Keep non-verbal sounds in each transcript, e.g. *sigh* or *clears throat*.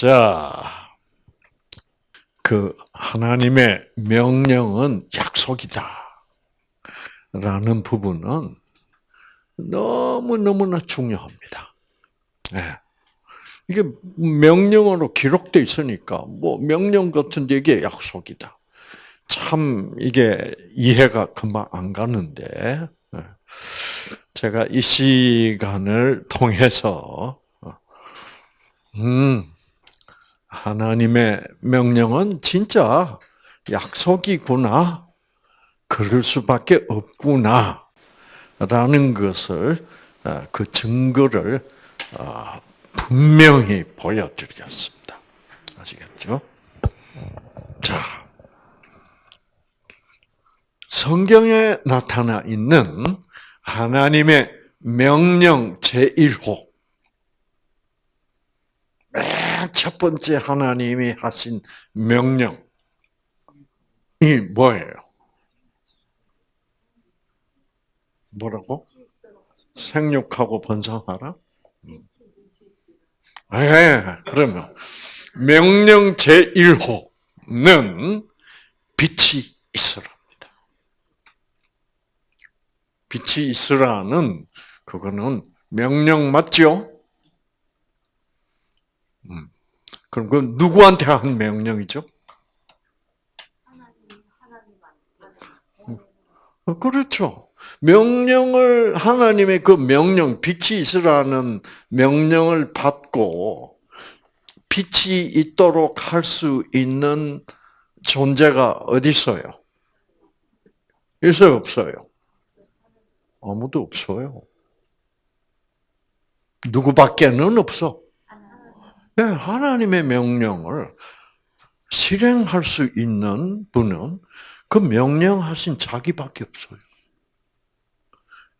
자, 그 하나님의 명령은 약속이다. 라는 부분은 너무너무나 중요합니다. 네. 이게 명령어로 기록되어 있으니까, 뭐, 명령 같은 데게 약속이다. 참, 이게 이해가 금방 안 가는데, 예. 제가 이 시간을 통해서, 음, 하나님의 명령은 진짜 약속이구나. 그럴 수밖에 없구나. 라는 것을, 아, 그 증거를 아, 분명히 보여드리겠습니다. 아시겠죠? 자, 성경에 나타나 있는 하나님의 명령 제1호. 맨 첫 번째 하나님이 하신 명령이 뭐예요? 뭐라고? 생육하고 번성하라? 예, 그러면 명령 제1호는 빛이 있으랍니다. 빛이 있으라는 그거는 명령 맞죠? 음. 그럼 그 누구한테 한 명령이죠? 어, 그렇죠. 명령을 하나님의 그 명령 빛이 있으라는 명령을 받고 빛이 있도록 할 수 있는 존재가 어디 있어요? 있어요, 없어요? 아무도 없어요. 누구밖에는 없어. 네, 하나님의 명령을 실행할 수 있는 분은 그 명령하신 자기밖에 없어요.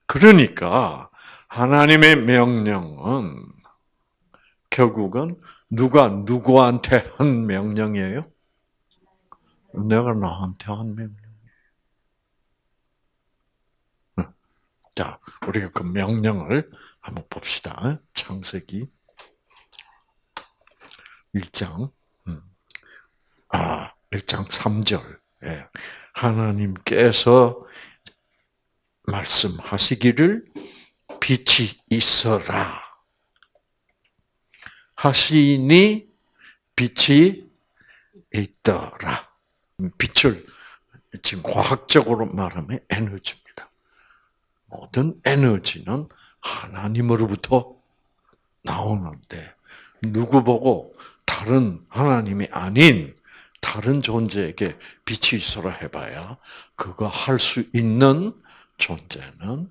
그러니까 하나님의 명령은 결국은 누가 누구한테 한 명령이에요? 내가 나한테 한 명령이에요. 자, 우리가 그 명령을 한번 봅시다. 창세기 1장, 음. 아, 1장 3절. 예. 하나님께서 말씀하시기를 빛이 있어라. 하시니 빛이 있더라. 빛을 지금 과학적으로 말하면 에너지입니다. 모든 에너지는 하나님으로부터 나오는데 누구 보고 다른 하나님이 아닌 다른 존재에게 빛이 있어라 해봐야 그거 할 수 있는 존재는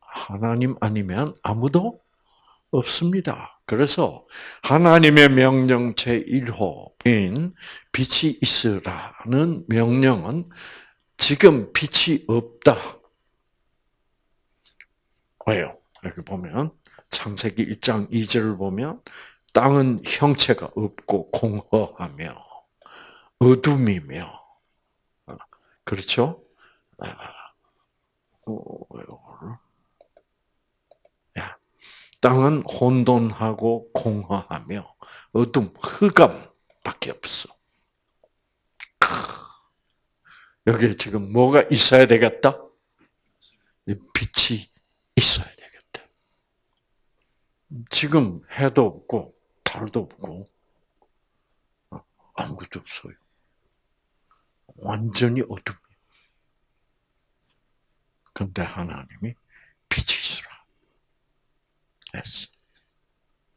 하나님 아니면 아무도 없습니다. 그래서 하나님의 명령 제1호인 빛이 있으라는 명령은 지금 빛이 없다. 왜요? 여기 보면 창세기 1장 2절을 보면 땅은 형체가 없고 공허하며 어둠이며 어, 그렇죠? 아, 야, 땅은 혼돈하고 공허하며 어둠, 흑암밖에 없어. 여기에 지금 뭐가 있어야 되겠다? 빛이 있어야 되겠다. 지금 해도 없고 달도 없고 어, 아무것도 없어요. 완전히 어둠. 근데 하나님이 빛이 있으라. 했어.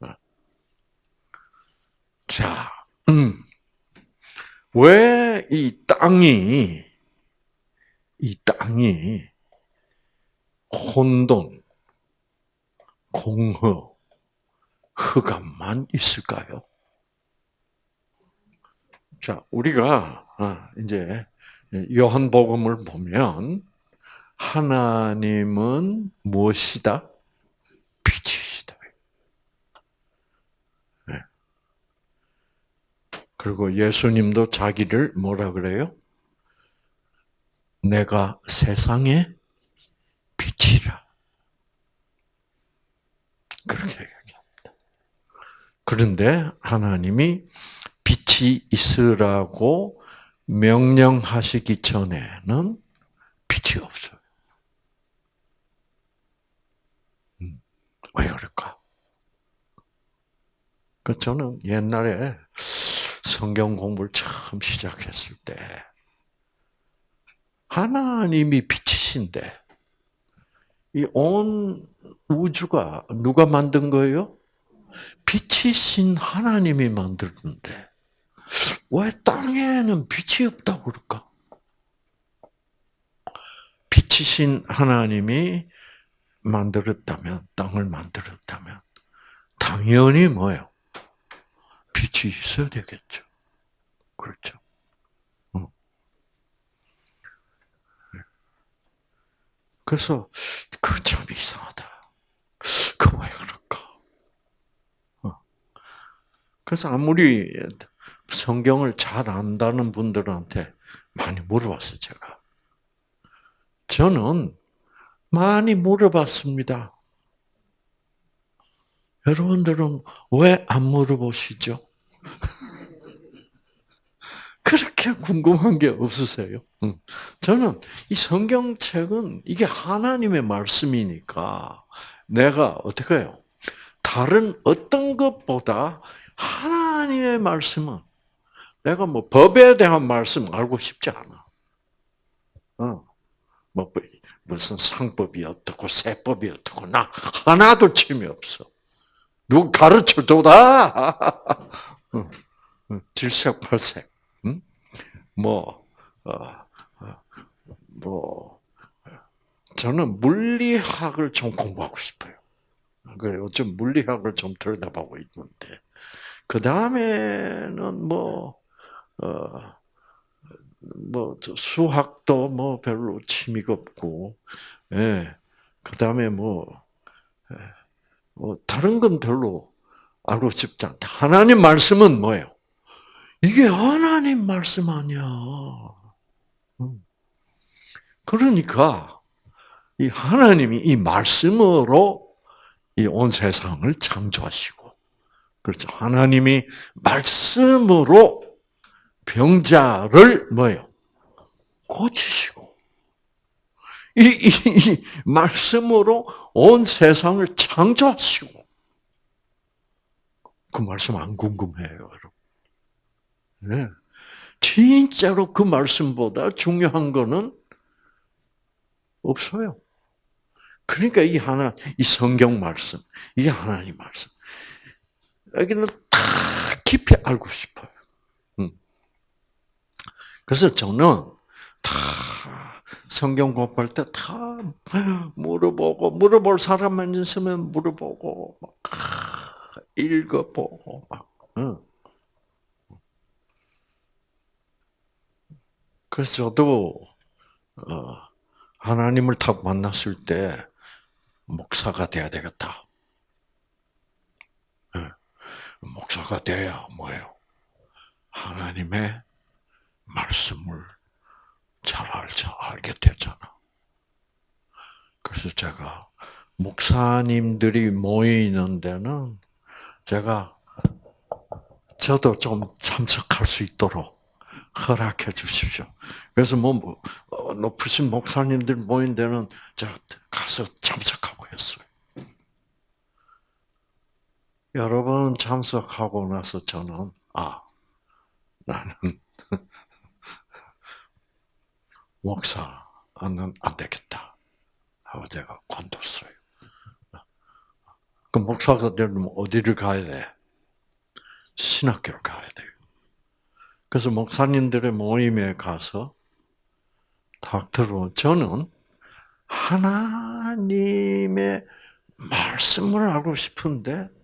어. 자, 음. 왜 이 땅이, 이 땅이 혼돈, 공허, 흑암만 있을까요? 자, 우리가 아, 이제 요한복음을 보면 하나님은 무엇이다? 빛이시다. 네. 그리고 예수님도 자기를 뭐라 그래요? 내가 세상의 빛이라. 그렇게. 그런데 하나님이 빛이 있으라고 명령하시기 전에는 빛이 없어요. 음, 왜 그럴까? 그 저는 옛날에 성경 공부를 처음 시작했을 때 하나님이 빛이신데 이 온 우주가 누가 만든 거예요? 빛이신 하나님이 만들었는데 왜 땅에는 빛이 없다고 그럴까? 빛이신 하나님이 만들었다면 땅을 만들었다면 당연히 뭐예요? 빛이 있어야 되겠죠. 그렇죠. 그래서 그 참 이상하다. 그 왜 그럴까? 어. 그래서 아무리 성경을 잘 안다는 분들한테 많이 물어봤어요, 제가. 저는 많이 물어봤습니다. 여러분들은 왜 안 물어보시죠? *laughs* 그렇게 궁금한 게 없으세요? 저는 이 성경책은 이게 하나님의 말씀이니까 내가 어떻게 해요? 다른 어떤 것보다 하나님의 말씀은 내가 뭐 법에 대한 말씀 알고 싶지 않아. 어. 뭐 무슨 상법이 어떻고 세법이 어떻고 나 하나도 침이 없어. 누구 가르쳐 줘라. *laughs* 질색팔색. 뭐, 어, 어, 뭐, 저는 물리학을 좀 공부하고 싶어요. 그래, 요즘 물리학을 좀 들여다보고 있는데, 그 다음에는 뭐, 어, 뭐, 수학도 뭐 별로 취미가 없고, 예, 그 다음에 뭐, 예, 뭐, 다른 건 별로 알고 싶지 않다. 하나님 말씀은 뭐예요? 이게 하나님 말씀 아니야. 음. 그러니까 이 하나님이 이 말씀으로 이 온 세상을 창조하시고 그렇죠. 하나님이 말씀으로 병자를 뭐요? 고치시고 이, 이, 이 말씀으로 온 세상을 창조하시고 그 말씀 안 궁금해요, 여러분. 네. 진짜로 그 말씀보다 중요한 거는 없어요. 그러니까 이 하나, 이 성경 말씀, 이게 하나님 말씀. 여기는 다 깊이 알고 싶어요. 음. 그래서 저는 다 성경 공부할 때 다 물어보고, 물어볼 사람만 있으면 물어보고, 막 읽어보고, 막. 그래서 저도 어, 하나님을 딱 만났을 때 목사가 돼야 되겠다. 예. 목사가 돼야 뭐예요? 하나님의 말씀을 잘 알게 되잖아. 그래서 제가 목사님들이 모이는 데는 제가 저도 좀 참석할 수 있도록 허락해 주십시오. 그래서 뭐, 뭐 어, 높으신 목사님들 모인 데는 제가 가서 참석하고 했어요. 여러 번 참석하고 나서 저는 아 나는 *laughs* 목사는 안 되겠다 하고 제가 관뒀어요. 그 목사가 되면 어디를 가야 돼? 신학교를 가야 돼요. 그래서 목사님들의 모임에 가서 딱 들어 저는 하나님의 말씀을 알고 싶은데 아,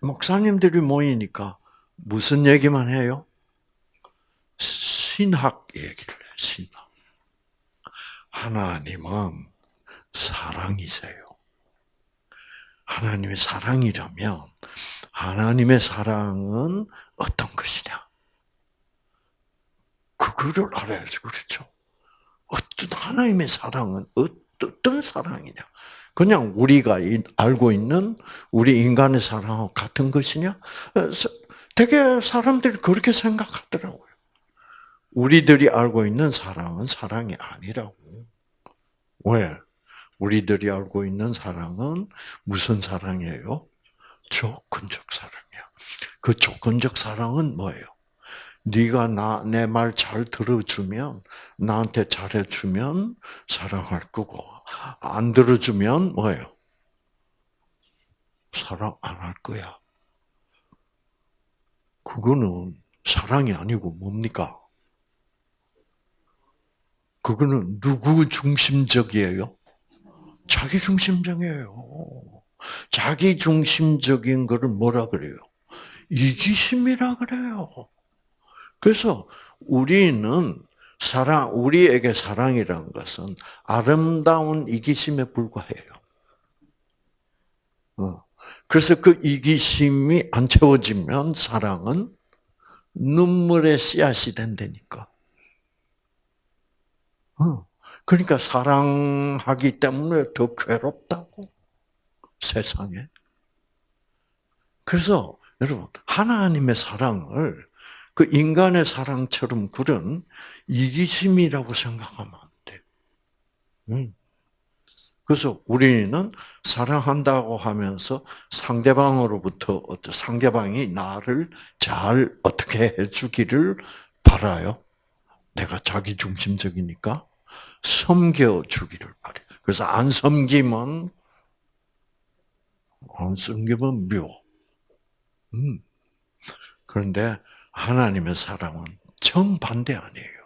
목사님들이 모이니까 무슨 얘기만 해요? 신학 얘기를 해. 신학. 하나님은 사랑이세요. 하나님의 사랑이라면 하나님의 사랑은 어떤 것이냐? 그거를 알아야지, 그렇죠? 어떤 하나님의 사랑은 어떤 사랑이냐? 그냥 우리가 알고 있는 우리 인간의 사랑하고 같은 것이냐? 어, 되게 사람들이 그렇게 생각하더라고요. 우리들이 알고 있는 사랑은 사랑이 아니라고. 왜? 우리들이 알고 있는 사랑은 무슨 사랑이에요? 조건적 사랑이야. 그 조건적 사랑은 뭐예요? 네가 나 내 말 잘 들어주면 나한테 잘해주면 사랑할 거고 안 들어주면 뭐예요? 사랑 안 할 거야. 그거는 사랑이 아니고 뭡니까? 그거는 누구 중심적이에요? 자기 중심적이에요. 자기 중심적인 거를 뭐라 그래요? 이기심이라 그래요. 그래서 우리는 사랑, 우리에게 사랑이라는 것은 아름다운 이기심에 불과해요. 어. 그래서 그 이기심이 안 채워지면 사랑은 눈물의 씨앗이 된다니까. 어. 그러니까 사랑하기 때문에 더 괴롭다고 세상에. 그래서 여러분 하나님의 사랑을 그 인간의 사랑처럼 그런 이기심이라고 생각하면 안 돼. 음. 그래서 우리는 사랑한다고 하면서 상대방으로부터 상대방이 나를 잘 어떻게 해주기를 바라요. 내가 자기 중심적이니까 섬겨 주기를 바래. 그래서 안 섬기면 안 섬기면 묘. 음. 그런데 하나님의 사랑은 정반대 아니에요.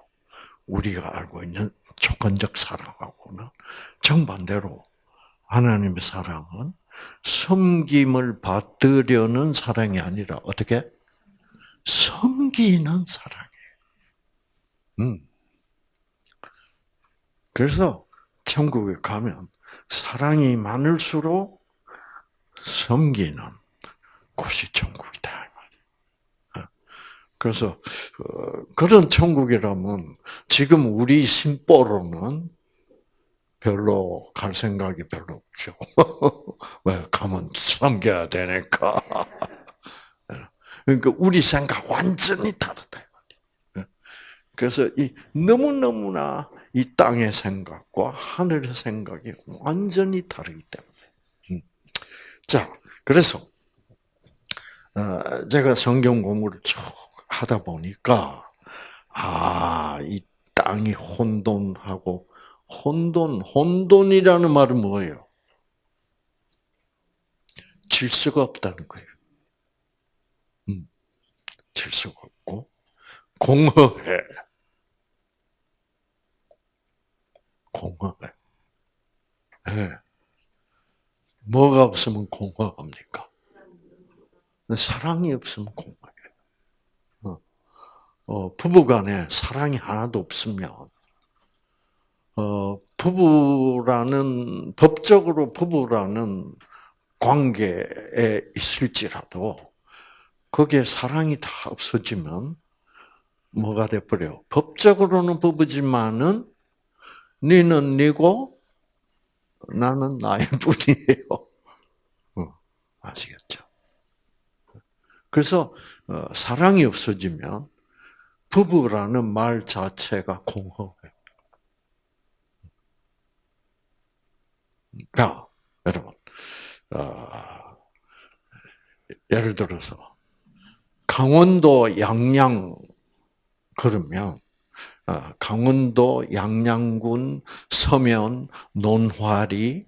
우리가 알고 있는 조건적 사랑하고는 정반대로 하나님의 사랑은 섬김을 받으려는 사랑이 아니라 어떻게 섬기는 사랑이에요. 음. 그래서 천국에 가면 사랑이 많을수록 섬기는 곳이 천국이다. 그래서 어, 그런 천국이라면 지금 우리 심보로는 별로 갈 생각이 별로 없죠. *laughs* 왜 가면 섬겨야 되니까. *laughs* 그러니까 우리 생각 완전히 다르다. 그래서 이 너무 너무나 이 땅의 생각과 하늘의 생각이 완전히 다르기 때문에. 음. 자, 그래서 어, 제가 성경 공부를 쭉 하다 보니까 아, 이 땅이 혼돈하고 혼돈, 혼돈이라는 말은 뭐예요? 질서가 없다는 거예요. 음, 질서가 없고 공허해. 공허해. 네. 뭐가 없으면 공허합니까? 사랑이 없으면 공허해. 어, 부부간에 사랑이 하나도 없으면 어, 부부라는 법적으로 부부라는 관계에 있을지라도 거기에 사랑이 다 없어지면 뭐가 돼 버려? 법적으로는 부부지만은 니는 니고 나는 나의 *laughs* 뿐이에요. 어, 아시겠죠? 그래서 어, 사랑이 없어지면 부부라는 말 자체가 공허해요. 자, 여러분, 어, 예를 들어서 강원도 양양 그러면 어, 강원도 양양군 서면 논화리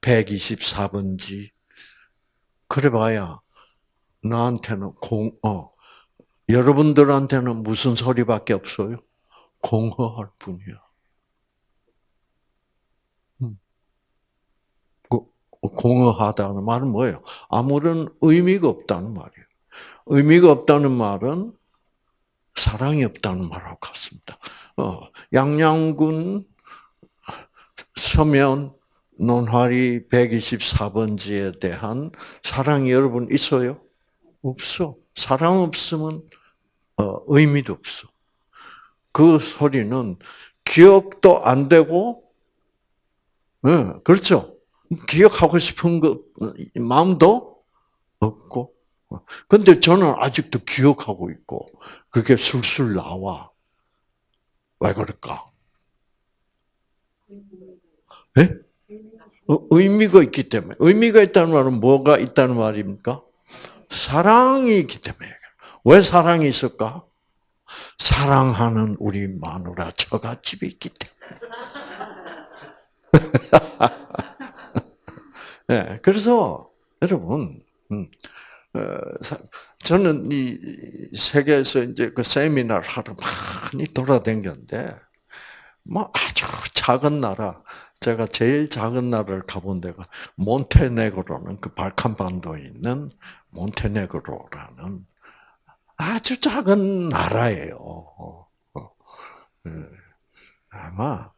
124번지 그래봐야 나한테는 공, 어, 여러분들한테는 무슨 소리밖에 없어요? 공허할 뿐이야. 음. 그, 공허하다는 말은 뭐예요? 아무런 의미가 없다는 말이에요. 의미가 없다는 말은 사랑이 없다는 말하고 같습니다. 어, 양양군 서면 논화리 124번지에 대한 사랑이 여러분 있어요? 없어. 사랑 없으면 어, 의미도 없어. 그 소리는 기억도 안 되고 예, 그렇죠. 기억하고 싶은 그 마음도 없고. 근데 저는 아직도 기억하고 있고, 그게 술술 나와. 왜 그럴까? 예? 어, 의미가 있기 때문에. 의미가 있다는 말은 뭐가 있다는 말입니까? 사랑이 있기 때문에. 왜 사랑이 있을까? 사랑하는 우리 마누라 처갓집이 있기 때문에. *laughs* 네, 그래서 여러분, 음, 어, 저는 이 세계에서 이제 그 세미나를 하러 많이 돌아다녔는데, 뭐 아주 작은 나라, 제가 제일 작은 나라를 가본 데가 몬테네그로는 그 발칸반도에 있는 몬테네그로라는 아주 작은 나라예요. 어, 예. 아마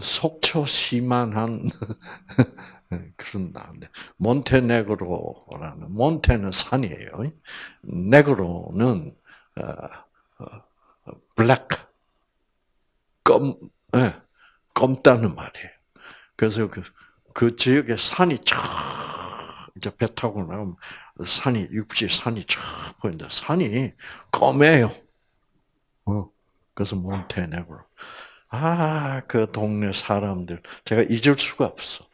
속초 시만한 *laughs* 그런 나라인데 몬테네그로라는 몬테는 산이에요. 네그로는 어, 어, 블랙 검 네, 검다는 말이에요. 그래서 그, 그 지역에 산이 쫙 이제 배 타고 나면 산이 육지 산이 쫙 보인다. 산이 검해요. 어, 그래서 몬테네그로. 아, 그 동네 사람들 제가 잊을 수가 없어.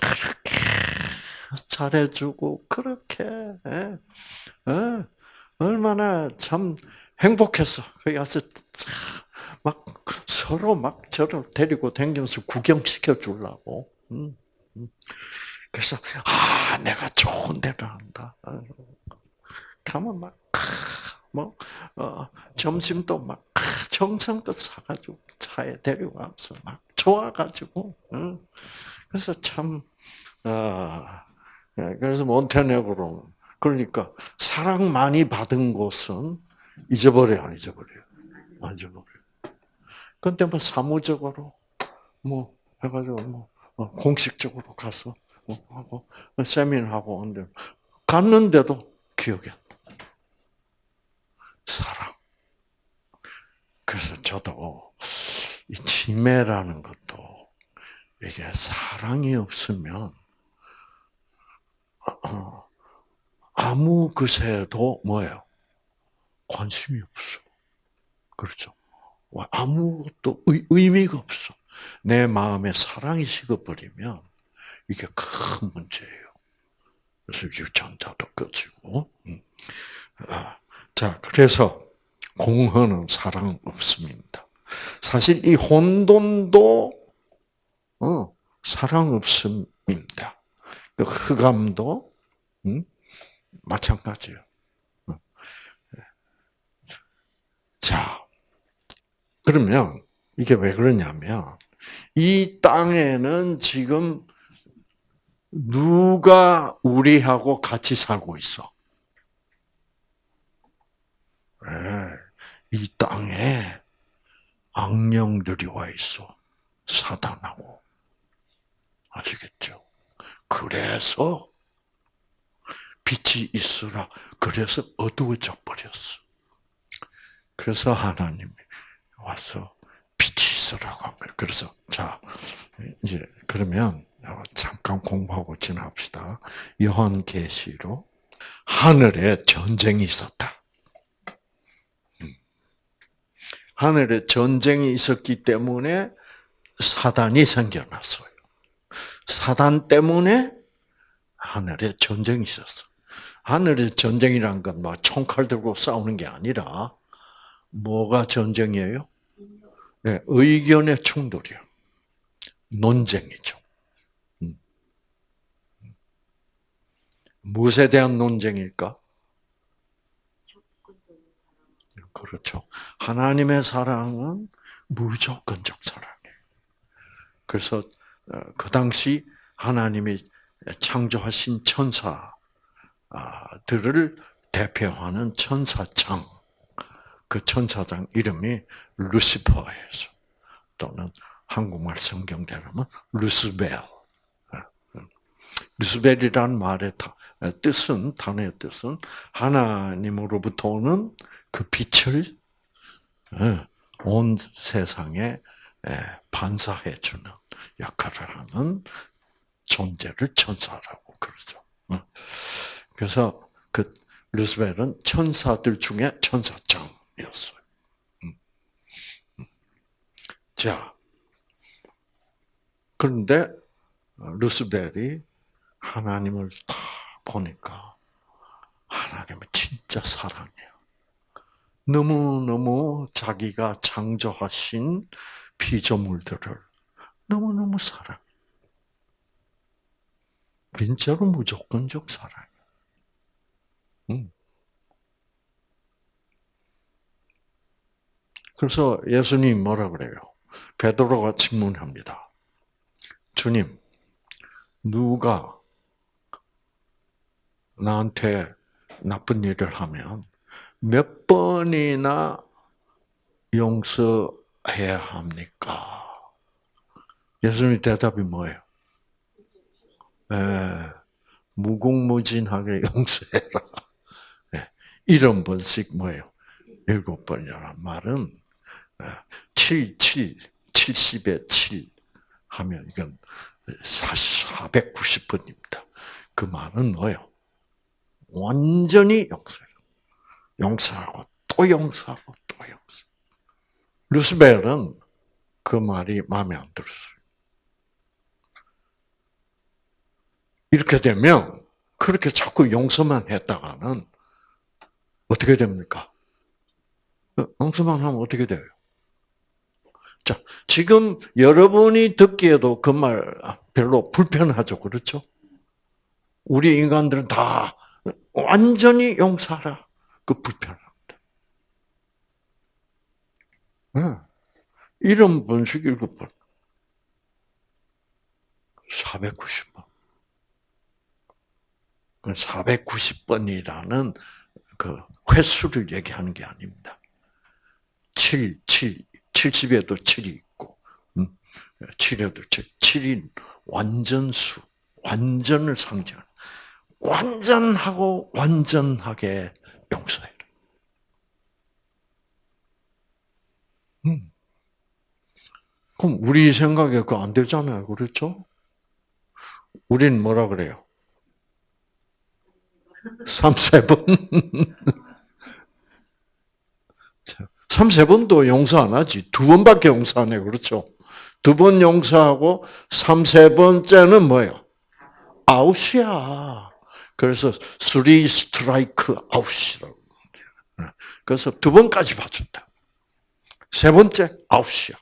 그렇게 잘해주고 그렇게 예, 예, 얼마나 참 행복했어. 거기 가서 막 서로 막 저를 데리고 다니면서 구경시켜 주려고. 음, 음. 그래서 아 내가 좋은 데를 한다. 가면 막 뭐, 어, 점심도 막 정성껏 사가지고 차에 가서 막 좋아가지고, 응. 그래서 참, 아, 그래서 몬테네그로, 그러니까 사랑 많이 받은 곳은 잊어버려, 안 잊어버려요? 안 잊어버려요. 근데 뭐 사무적으로, 뭐, 해가지고, 뭐, 어, 공식적으로 가서, 뭐, 하고, 세미나 하고, 근데, 갔는데도 기억이 안 사랑. 그래서 저도 이 치매라는 것도 이게 사랑이 없으면 어, 아무 것에도 뭐예요? 관심이 없어. 그렇죠? 아무것도 의, 미가 없어. 내 마음에 사랑이 식어버리면 이게 큰 문제예요. 그래서 유전자도 꺼지고. 음. 아, 자, 그래서 공허는 사랑 없음입니다. 사실 이 혼돈도 어, 사랑 없음입니다. 그 흑암도 음? 마찬가지예요. 어. 자, 그러면 이게 왜 그러냐면 이 땅에는 지금 누가 우리하고 같이 살고 있어? 네. 이 땅에 악령들이 와 있어. 사단하고. 아시겠죠? 그래서 빛이 있으라. 그래서 어두워져 버렸어. 그래서 하나님이 와서 있으라고 한 거예요. 그래서, 자, 이제, 그러면, 잠깐 공부하고 지납시다. 요한계시로 하늘에 전쟁이 있었다. 하늘에 전쟁이 있었기 때문에 사단이 생겨났어요. 사단 때문에 하늘에 전쟁이 있었어. 하늘에 전쟁이란 건뭐 총칼 들고 싸우는 게 아니라 뭐가 전쟁이에요? 네, 의견의 충돌이요. 논쟁이죠. 음. 무엇에 대한 논쟁일까? 그렇죠. 하나님의 사랑은 무조건적 사랑이에요. 그래서 어, 그 당시 하나님이 창조하신 천사들을 대표하는 천사장, 그 천사장 이름이 루시퍼예요. 또는 한국말 성경대로면 루스벨. 어, 루스벨이란 말의 뜻은 단어의 뜻은 하나님으로부터 오는 그 빛을 예, 온 세상에 예, 반사해 주는 역할을 하는 존재를 천사라고 그러죠. 어. 그래서 그 루스벨은 천사들 중에 천사장 이었어요. 음. 음. 자, 그런데 루스벨이 하나님을 딱 보니까 하나님은 진짜 사랑해요. 너무너무 자기가 창조하신 피조물들을 너무너무 사랑해. 진짜로 무조건적 사랑이야. 음. 그래서 예수님 뭐라 그래요? 베드로가 질문합니다. 주님, 누가 나한테 나쁜 일을 하면 몇 번이나 용서해야 합니까? 예수님 대답이 뭐예요? 예, 무궁무진하게 *laughs* 용서해라. 예, 일흔 번씩 뭐예요? 일곱 번이라는 말은 7, 7, 70에 7 하면 이건 490번입니다. 그 말은 뭐예요? 완전히 용서해요. 용서하고 또 용서하고 또 용서. 루스벨은 그 말이 마음에 안 들었어요. 이렇게 되면 그렇게 자꾸 용서만 했다가는 어떻게 됩니까? 용서만 하면 어떻게 돼요? 자, 지금 여러분이 듣기에도 그 말 별로 불편하죠. 그렇죠? 우리 인간들은 다 완전히 용서하라. 그 불편합니다. 네. 이런 번씩 일곱 번. 490번. 490번이라는 그 횟수를 얘기하는 게 아닙니다. 7, 7, 70에도 7이 있고, 7에도 7, 7인 완전수, 완전을 상징하는, 완전하고 완전하게 용서해라. 음. 그럼 우리 생각에 그거 안 되잖아요. 그렇죠? 우린 뭐라 그래요? 3, 세 번. *laughs* 3, 세 번도 용서 안 하지. 두 번밖에 용서 안 해. 그렇죠? 두 번 용서하고 3, 세 번째는 뭐예요? 아웃이야. 그래서 3 스트라이크 아웃이라고. 그래서 두 번까지 봐준다. 세 번째 아웃이야.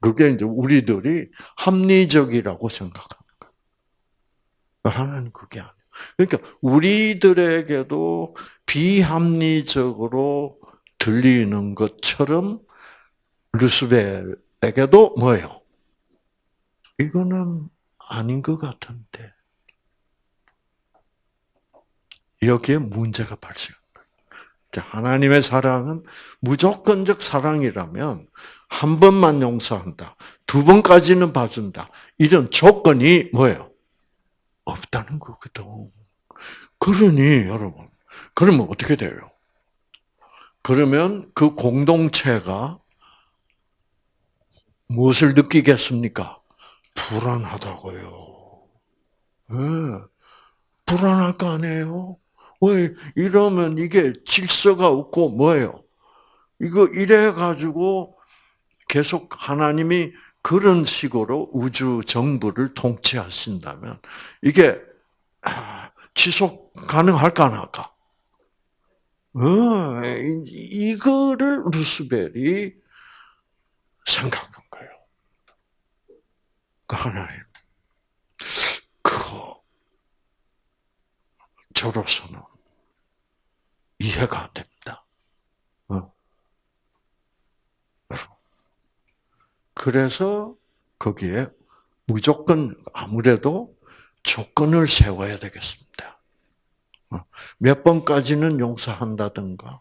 그게 이제 우리들이 합리적이라고 생각하는 거야. 하나는 그게 아니야. 그러니까 우리들에게도 비합리적으로 들리는 것처럼 루스벨에게도 뭐예요? 이거는 아닌 것 같은데 여기에 문제가 거예요. 하나님의 사랑은 무조건적 사랑이라면 한 번만 용서한다, 두 번까지는 봐준다. 이런 조건이 뭐예요? 없다는 거거든. 그러니 여러분, 그러면 어떻게 돼요? 그러면 그 공동체가 무엇을 느끼겠습니까? 불안하다고요. 네. 불안할 거 아니에요? 왜 이러면 이게 질서가 없고 뭐예요? 이거 이래 가지고 계속 하나님이 그런 식으로 우주 정부를 통치하신다면 이게 아, 지속 가능할까 안 할까? 어, 이거를 루스벨이 생각한 거예요. 그 하나님, 그 저로서는 이해가 안 됩니다. 어. 그래서 거기에 무조건 아무래도 조건을 세워야 되겠습니다. 어, 몇 번까지는 용서한다든가,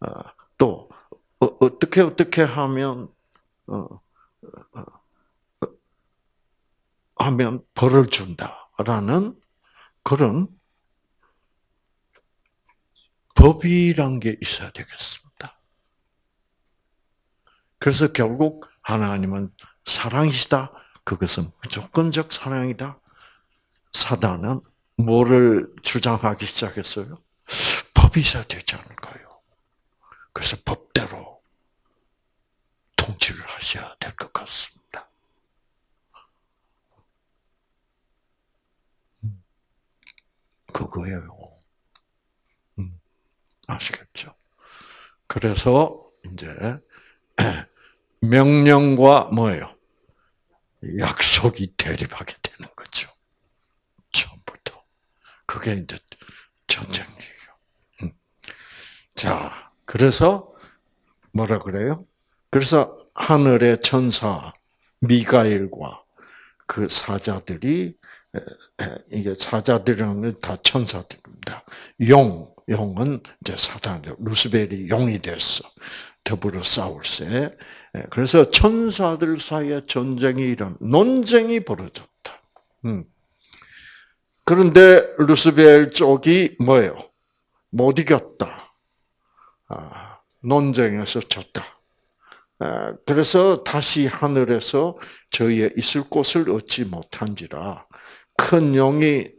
어, 또 어떻게 어떻게 하면 하면 벌을 준다라는 그런 법이란 게 있어야 되겠습니다. 그래서 결국 하나님은 사랑이시다, 그것은 무조건적 사랑이다. 사단은 뭐를 주장하기 시작했어요? 법이 있어야 되지 않을까요? 그래서 법대로 통치를 하셔야 될 것 같습니다. 음. 그거예요. 음. 아시겠죠? 그래서 이제 *clears throat* 명령과 뭐예요? 약속이 대립하게 되는 거죠. 그게 이제 전쟁이에요. 음. 자, 그래서 뭐라 그래요? 그래서 하늘의 천사 미가엘과 그 사자들이 이게 사자들이라는 다 천사들입니다. 용, 용은 이제 사단, 루스벨이 용이 됐어. 더불어 싸울세. 그래서 천사들 사이에 전쟁이 일어, 논쟁이 벌어졌다. 음. 그런데 루스벨 쪽이 뭐예요? 못 이겼다. 아, 논쟁에서 졌다. 아, 그래서 다시 하늘에서 저희의 있을 곳을 얻지 못한지라 큰 용이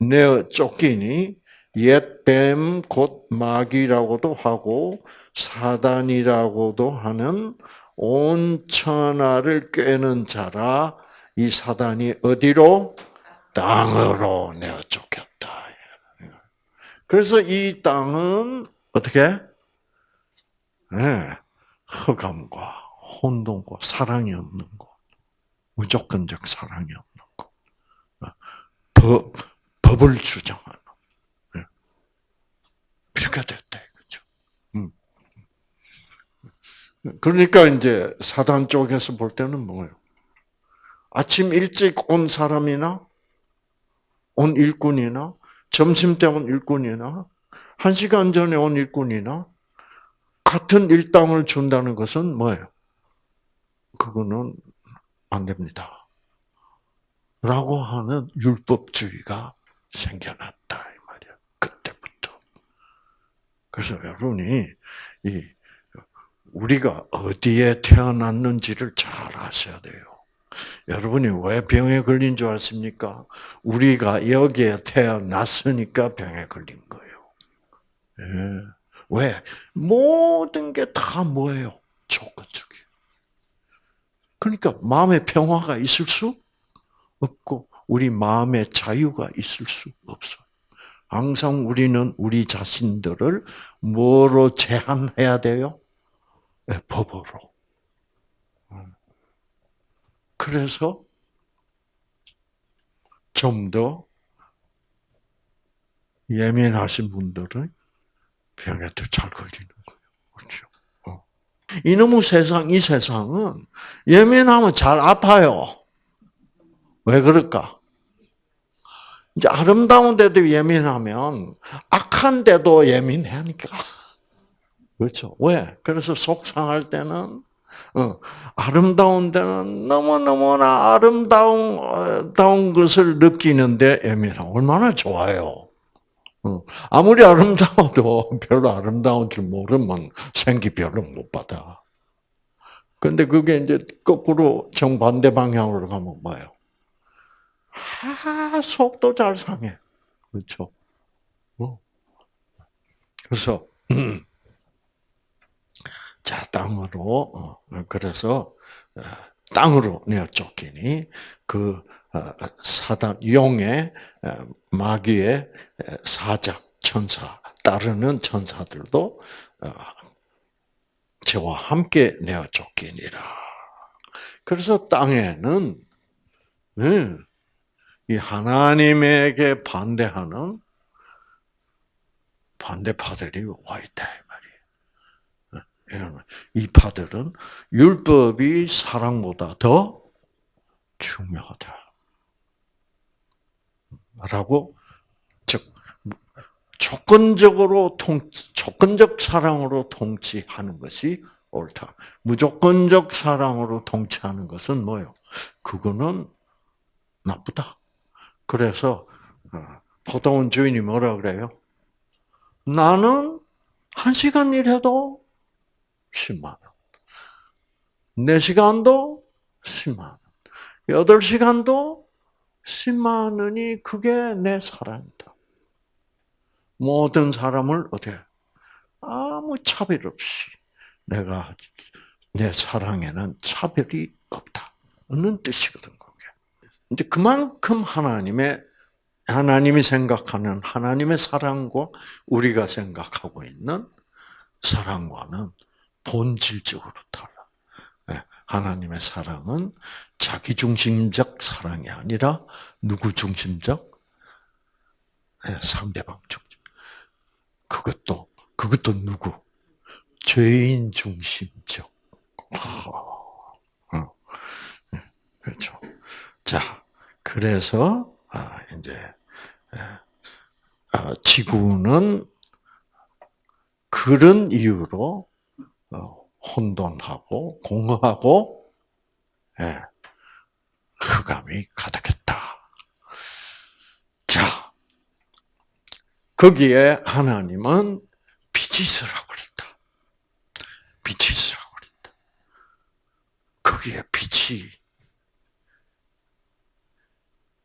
내어 쫓기니 옛뱀 곧 마귀라고도 하고 사단이라고도 하는 온 천하를 꿰는 자라 이 사단이 어디로 땅으로 내어 쫓겼다. 그래서 이 땅은 어떻게 네, 흑암과 혼돈과 사랑이 없는 곳, 무조건적 사랑이 없는 곳, 법, 법을 주장하는 네. 이렇게 됐다 이거죠. 음. 그러니까 이제 사단 쪽에서 볼 때는 뭐예요? 아침 일찍 온 사람이나 온 일꾼이나 점심 때 온 일꾼이나 한 시간 전에 온 일꾼이나 같은 일당을 준다는 것은 뭐예요? 그거는 안 됩니다. 라고 하는 율법주의가 생겨났다 이 말이야. 그때부터. 그래서 여러분이 이 우리가 어디에 태어났는지를 잘 아셔야 돼요. 여러분이 왜 병에 걸린 줄 아십니까? 우리가 여기에 태어났으니까 병에 걸린 거예요. 예. 왜? 모든 게 다 뭐예요? 조건적이에요. 그러니까 마음의 평화가 있을 수 없고 우리 마음의 자유가 있을 수 없어요. 항상 우리는 우리 자신들을 뭐로 제한해야 돼요? 네, 법으로. 그래서 좀 더 예민하신 분들은 병에 더 잘 걸리는 거예요. 그렇죠? 어. 이놈의 세상, 이 세상은 예민하면 잘 아파요. 왜 그럴까? 이제 아름다운 데도 예민하면 악한 데도 예민하니까. 그렇죠? 왜? 그래서 속상할 때는 어, 아름다운 데는 너무너무나 아름다운, 아름다운 것을 느끼는데 예민하 얼마나 좋아요. 아무리 아름다워도 별로 아름다운 줄 모르면 생기 별로 못 받아. 근데 그게 이제 거꾸로 정반대 방향으로 가면 뭐예요? 아, 속도 잘 상해. 그렇죠? 뭐. 그래서, *clears throat* 자, 땅으로, 어, 그래서, 어, 땅으로 내어 쫓기니, 그, 어, 사단, 용의, 마귀의 사자, 천사, 따르는 천사들도 저와 함께 내어 쫓기니라. 그래서 땅에는 이 하나님에게 반대하는 반대파들이 와 있다 이 말이에요. 이 파들은 율법이 사랑보다 더 중요하다. 라고 즉 조건적으로 통 조건적 사랑으로 통치하는 것이 옳다. 무조건적 사랑으로 통치하는 것은 뭐요? 그거는 나쁘다. 그래서 어, 포도원 주인이 뭐라 그래요? 나는 한 시간 일해도 10만 원. 네 시간도 10만 원. 여덟 시간도 10만 원이 그게 내 사랑이다. 모든 사람을 어떻게 아무 차별 없이 내가 내 사랑에는 차별이 없다 는 뜻이거든 그게. 근데 그만큼 하나님의 하나님이 생각하는 하나님의 사랑과 우리가 생각하고 있는 사랑과는 본질적으로 달라. 예, 하나님의 사랑은 자기 중심적 사랑이 아니라 누구 중심적? 예, 상대방 중심. 그것도 그것도 누구? 죄인 중심적. 어, 예, 그렇죠. 자, 그래서 아, 이제 아, 지구는 그런 이유로 어, 혼돈하고 공허하고 예, 흑암이 가득했다. 자, 거기에 하나님은 빛이 있으라고 그랬다. 빛이 있으라고 그랬다. 거기에 빛이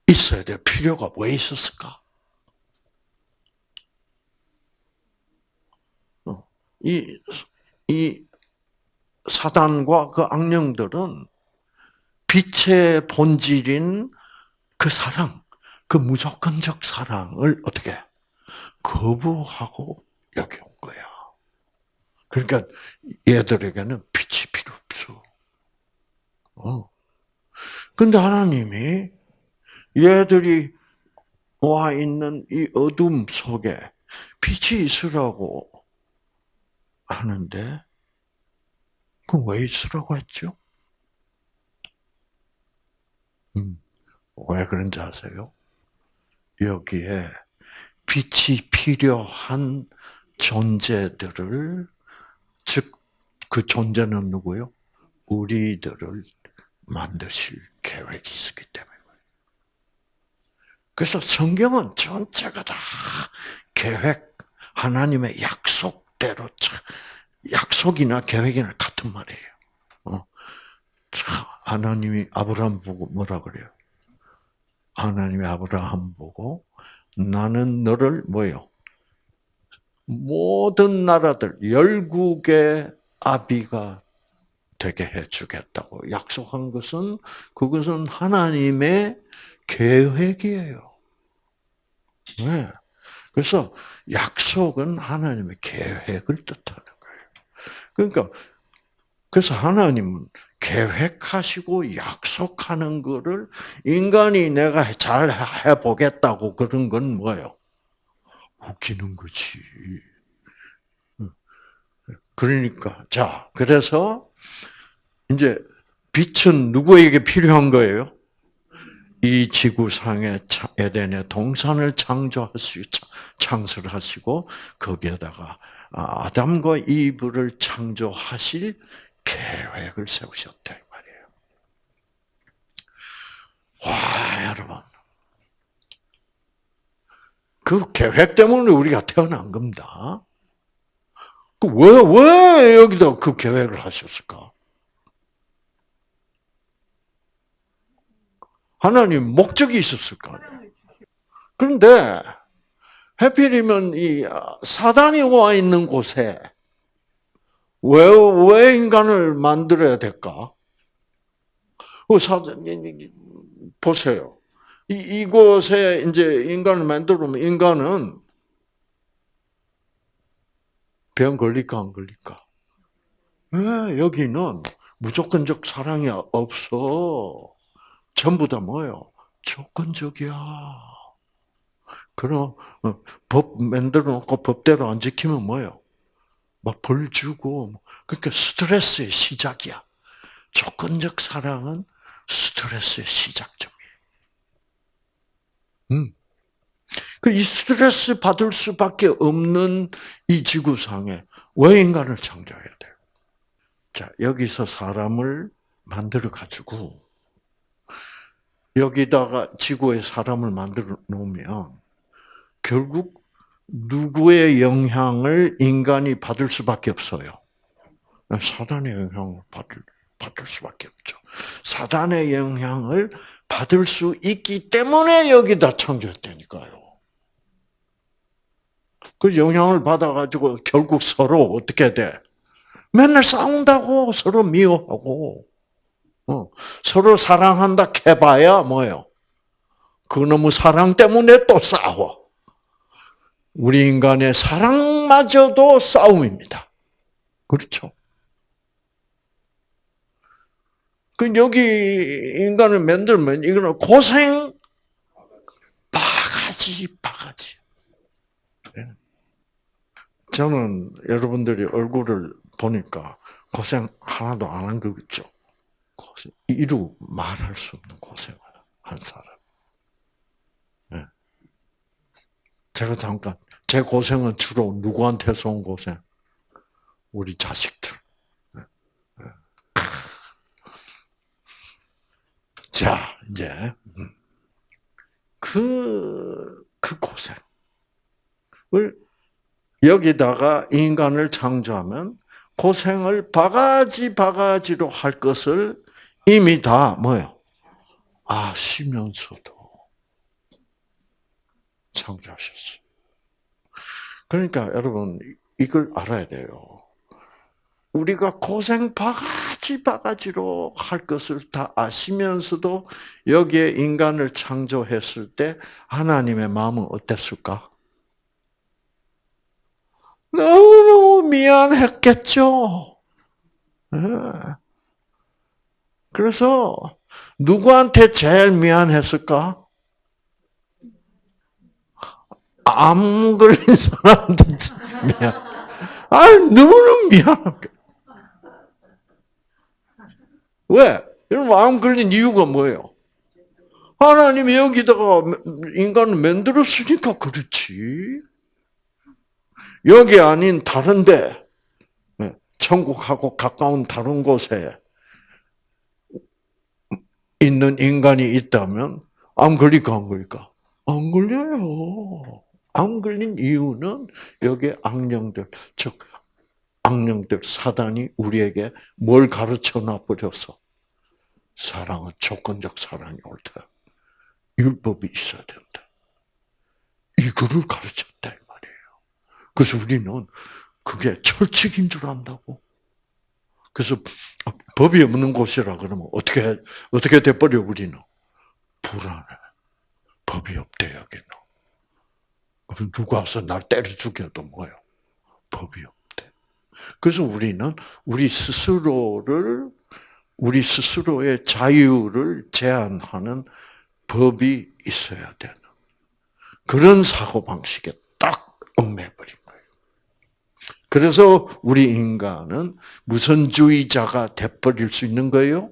있어야 될 필요가 왜 있었을까? 어, 이, 이 사단과 그 악령들은 빛의 본질인 그 사랑, 그 무조건적 사랑을 어떻게 거부하고 여기 온 거야. 그러니까 얘들에게는 빛이 필요 없어. 어. 근데 하나님이 얘들이 와 있는 이 어둠 속에 빛이 있으라고 하는데, 그왜 있으라고 했죠? 음, 왜 그런지 아세요? 여기에 빛이 필요한 존재들을, 즉, 그 존재는 누구요? 우리들을 만드실 계획이 있었기 때문에. 그래서 성경은 전체가 다 계획, 하나님의 약속 대로, 약속이나 계획이나 같은 말이에요. 어. 하나님이 아브라함 보고 뭐라 그래요? 하나님이 아브라함 보고 나는 너를 뭐요? 모든 나라들 열국의 아비가 되게 해주겠다고 약속한 것은 그것은 하나님의 계획이에요. 네. 그래서 약속은 하나님의 계획을 뜻하는 거예요. 그러니까 그래서 하나님은 계획하시고 약속하는 거를 인간이 내가 잘 해보겠다고 그런 건 뭐예요? 웃기는 거지. 그러니까 자 그래서 이제 빛은 누구에게 필요한 거예요? 이 지구상에 에덴의 동산을 창조하시고 창설하시고 거기에다가 아, 아담과 이브를 창조하실 계획을 세우셨다 이 말이에요. 와 여러분, 그 계획 때문에 우리가 태어난 겁니다. 왜왜 그 여기다 그 계획을 하셨을까? 하나님 목적이 있었을 거 아니에요. 그런데 해필이면 이 사단이 와 있는 곳에 왜, 왜 인간을 만들어야 될까? 그 사단, 보세요. 이, 이곳에 이제 인간을 만들면 인간은 병 걸릴까, 안 걸릴까? 왜 여기는 무조건적 사랑이 없어. 전부 다 뭐예요? 조건적이야. 그럼 어, 법 만들어 놓고 법대로 안 지키면 뭐예요? 막 벌 주고 그러니까 스트레스의 시작이야. 조건적 사랑은 스트레스의 시작점이에요. 음. 그이 스트레스 받을 수밖에 없는 이 지구상에 왜 인간을 창조해야 돼요? 자, 여기서 사람을 만들어 가지고 여기다가 지구에 사람을 만들어 놓으면 결국 누구의 영향을 인간이 받을 수밖에 없어요. 사단의 영향을 받을, 받을 수밖에 없죠. 사단의 영향을 받을 수 있기 때문에 여기다 창조했다니까요. 그 영향을 받아가지고 결국 서로 어떻게 돼? 맨날 싸운다고 서로 미워하고 어, 서로 사랑한다 해봐야 뭐요? 그 너무 사랑 때문에 또 싸워. 우리 인간의 사랑마저도 싸움입니다. 그렇죠? 그 여기 인간을 만들면 이거는 고생 바가지 바가지. 예. 저는 여러분들이 얼굴을 보니까 고생 하나도 안 한 거겠죠. 고생, 이루 말할 수 없는 고생을 한 사람. 네. 제가 잠깐 제 고생은 주로 누구한테서 온 고생? 우리 자식들. 네. 네. 자 이제 음. 그, 그 고생을 여기다가 인간을 창조하면 고생을 바가지 바가지로 할 것을 이미 다 뭐요? 아시면서도 창조하셨어요. 그러니까 여러분 이걸 알아야 돼요. 우리가 고생 바가지 바가지로 할 것을 다 아시면서도 여기에 인간을 창조했을 때 하나님의 마음은 어땠을까? 너무너무 미안했겠죠. 예. 그래서 누구한테 제일 미안했을까? 암 걸린 사람한테 미안. 아, 너무너무 미안하게. 왜? 이런 마음 걸린 이유가 뭐예요? 하나님이 여기다가 인간을 만들었으니까 그렇지. 여기 아닌 다른데, 예, 천국하고 가까운 다른 곳에 있는 인간이 있다면 안 걸릴까 안 걸릴까? 안 걸려요. 안 걸린 이유는 여기 악령들, 즉 악령들 사단이 우리에게 뭘 가르쳐 놔 버려서 사랑은 조건적 사랑이 옳다. 율법이 있어야 된다. 이거를 가르쳤다 이 말이에요. 그래서 우리는 그게 철칙인 줄 안다고. 그래서 법이 없는 곳이라 그러면 어떻게 어떻게 돼버려 우리는 불안해. 법이 없대 여기는. 그럼 누가 와서 날 때려 죽여도 뭐요? 법이 없대. 그래서 우리는 우리 스스로를 우리 스스로의 자유를 제한하는 법이 있어야 되는 그런 사고 방식에 딱 얽매버린. 그래서 우리 인간은 무선주의자가 돼버릴 수 있는 거예요.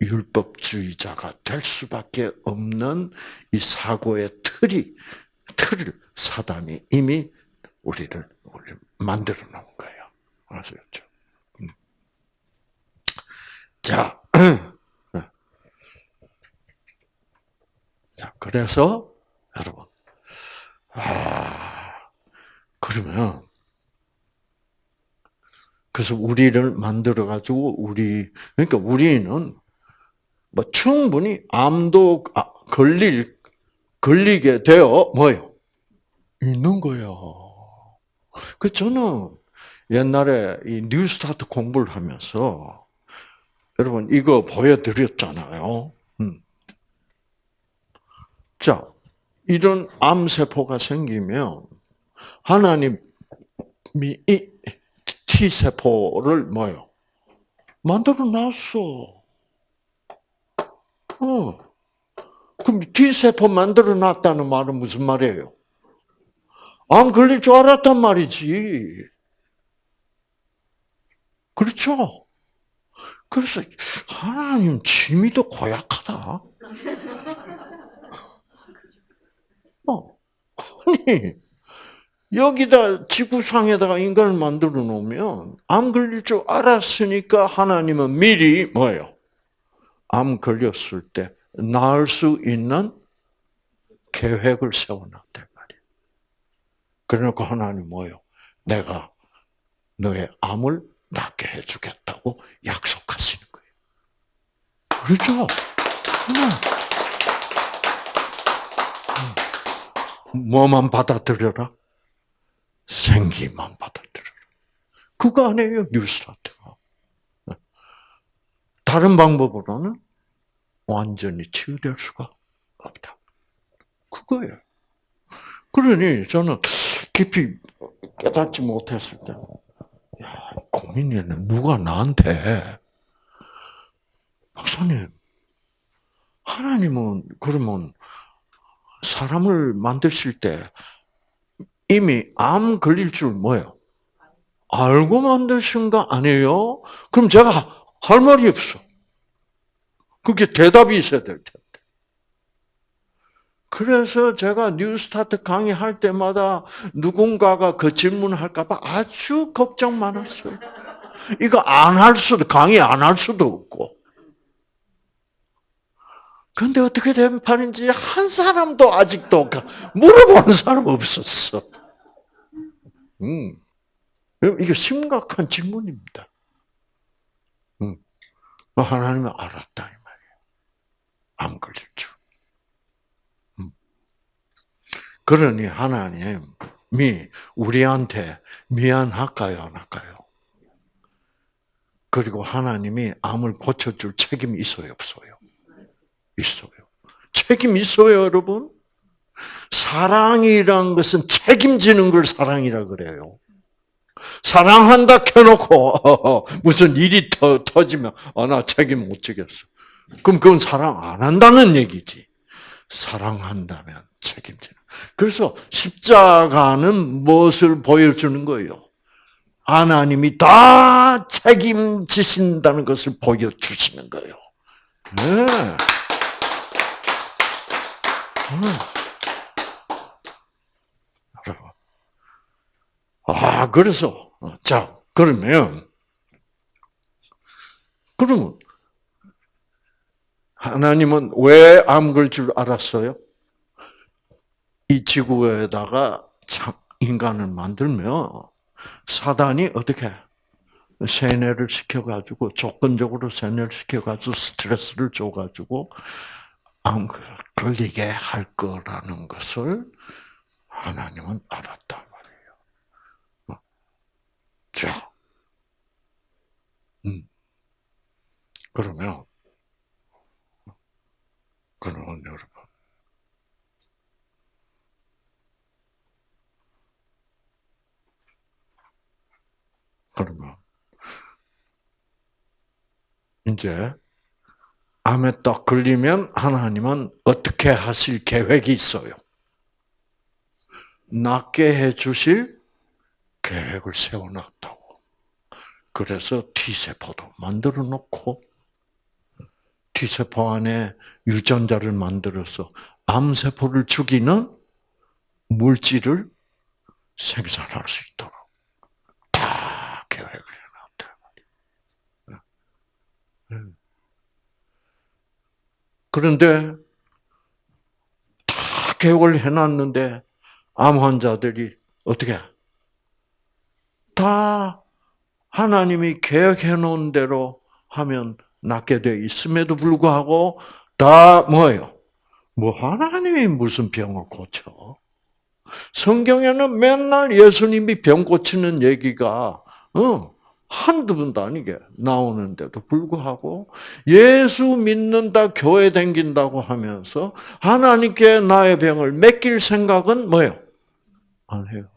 율법주의자가 될 수밖에 없는 이 사고의 틀이 틀을 사단이 이미 우리를 만들어 놓은 거예요. 아시겠죠? 음. 자, *clears throat* 자 그래서 여러분, 아 그러면 그래서 우리를 만들어 가지고 우리 그러니까 우리는 뭐 충분히 암도 아, 걸릴 걸리게 되어 뭐요 있는 거예요. 그 저는 옛날에 이 뉴스타트 공부를 하면서 여러분 이거 보여드렸잖아요. 음. 자, 이런 암세포가 생기면 하나님이 이 T세포를 뭐요? 만들어 놨어. 어. 그럼 T세포 만들어 놨다는 말은 무슨 말이에요? 안 걸릴 줄 알았단 말이지. 그렇죠? 그래서 하나님 취미도 고약하다. *laughs* 어. 아니 여기다 지구상에다가 인간을 만들어 놓으면 암 걸릴 줄 알았으니까 하나님은 미리 뭐예요? 암 걸렸을 때 나을 수 있는 계획을 세워놨단 말이에요. 그러니까 하나님 뭐예요? 내가 너의 암을 낫게 해주겠다고 약속하시는 거예요. 그렇죠. 뭐만 받아들여라? 생기만 받아들여라. 그거 아니에요, 뉴스타트가. 다른 방법으로는 완전히 치유될 수가 없다. 그거예요. 그러니 저는 깊이 깨닫지 못했을 때, 야, 고민이는 누가 나한테, 박사님, 하나님은 그러면 사람을 만드실 때 이미 암 걸릴 줄 뭐예요? 알고 만드신 거 아니에요? 그럼 제가 할 말이 없어. 그게 대답이 있어야 될 텐데. 그래서 제가 뉴스타트 강의할 때마다 누군가가 그 질문할까봐 아주 걱정 많았어요. 이거 안 할 수도, 강의 안 할 수도 없고. 근데 어떻게 된 판인지 한 사람도 아직도 물어보는 사람 없었어. 음. 이게 심각한 질문입니다. 음. 하나님은 알았다, 이 말이에요. 안 걸릴 줄. 음. 그러니 하나님이 우리한테 미안할까요, 안 할까요? 그리고 하나님이 암을 고쳐줄 책임이 있어요, 없어요? 있어요. 책임 있어요, 여러분? 사랑이란 것은 책임지는 걸 사랑이라 그래요. 사랑한다 켜놓고 *laughs* 무슨 일이 터, 터지면 아, 나 책임 못 지겠어. 그럼 그건 사랑 안 한다는 얘기지. 사랑한다면 책임지는. 그래서 십자가는 무엇을 보여주는 거예요? 하나님이 다 책임지신다는 것을 보여주시는 거예요. 네. 아, 그래서, 자, 그러면, 그러면, 하나님은 왜 암 걸 줄 알았어요? 이 지구에다가 인간을 만들면, 사단이 어떻게, 세뇌를 시켜가지고, 조건적으로 세뇌를 시켜가지고, 스트레스를 줘가지고, 암 걸리게 할 거라는 것을 하나님은. 어. 자, 음. 그러면, 그러면 여러분, 그러면, 이제, 암에 딱 걸리면 하나님은 어떻게 하실 계획이 있어요? 낫게 해 주실 계획을 세워놨다고. 그래서 T세포도 만들어 놓고, T세포 안에 유전자를 만들어서 암세포를 죽이는 물질을 생산할 수 있도록 다 계획을 해놨다. 그런데 다 계획을 해놨는데 암 환자들이 어떻게 다 하나님이 계획해 놓은 대로 하면 낫게 돼 있음에도 불구하고 다 뭐예요? 뭐 하나님이 무슨 병을 고쳐? 성경에는 맨날 예수님이 병 고치는 얘기가 어, 한두 번도 아니게 나오는데도 불구하고 예수 믿는다, 교회 댕긴다고 하면서 하나님께 나의 병을 맡길 생각은 뭐예요? 안 해요.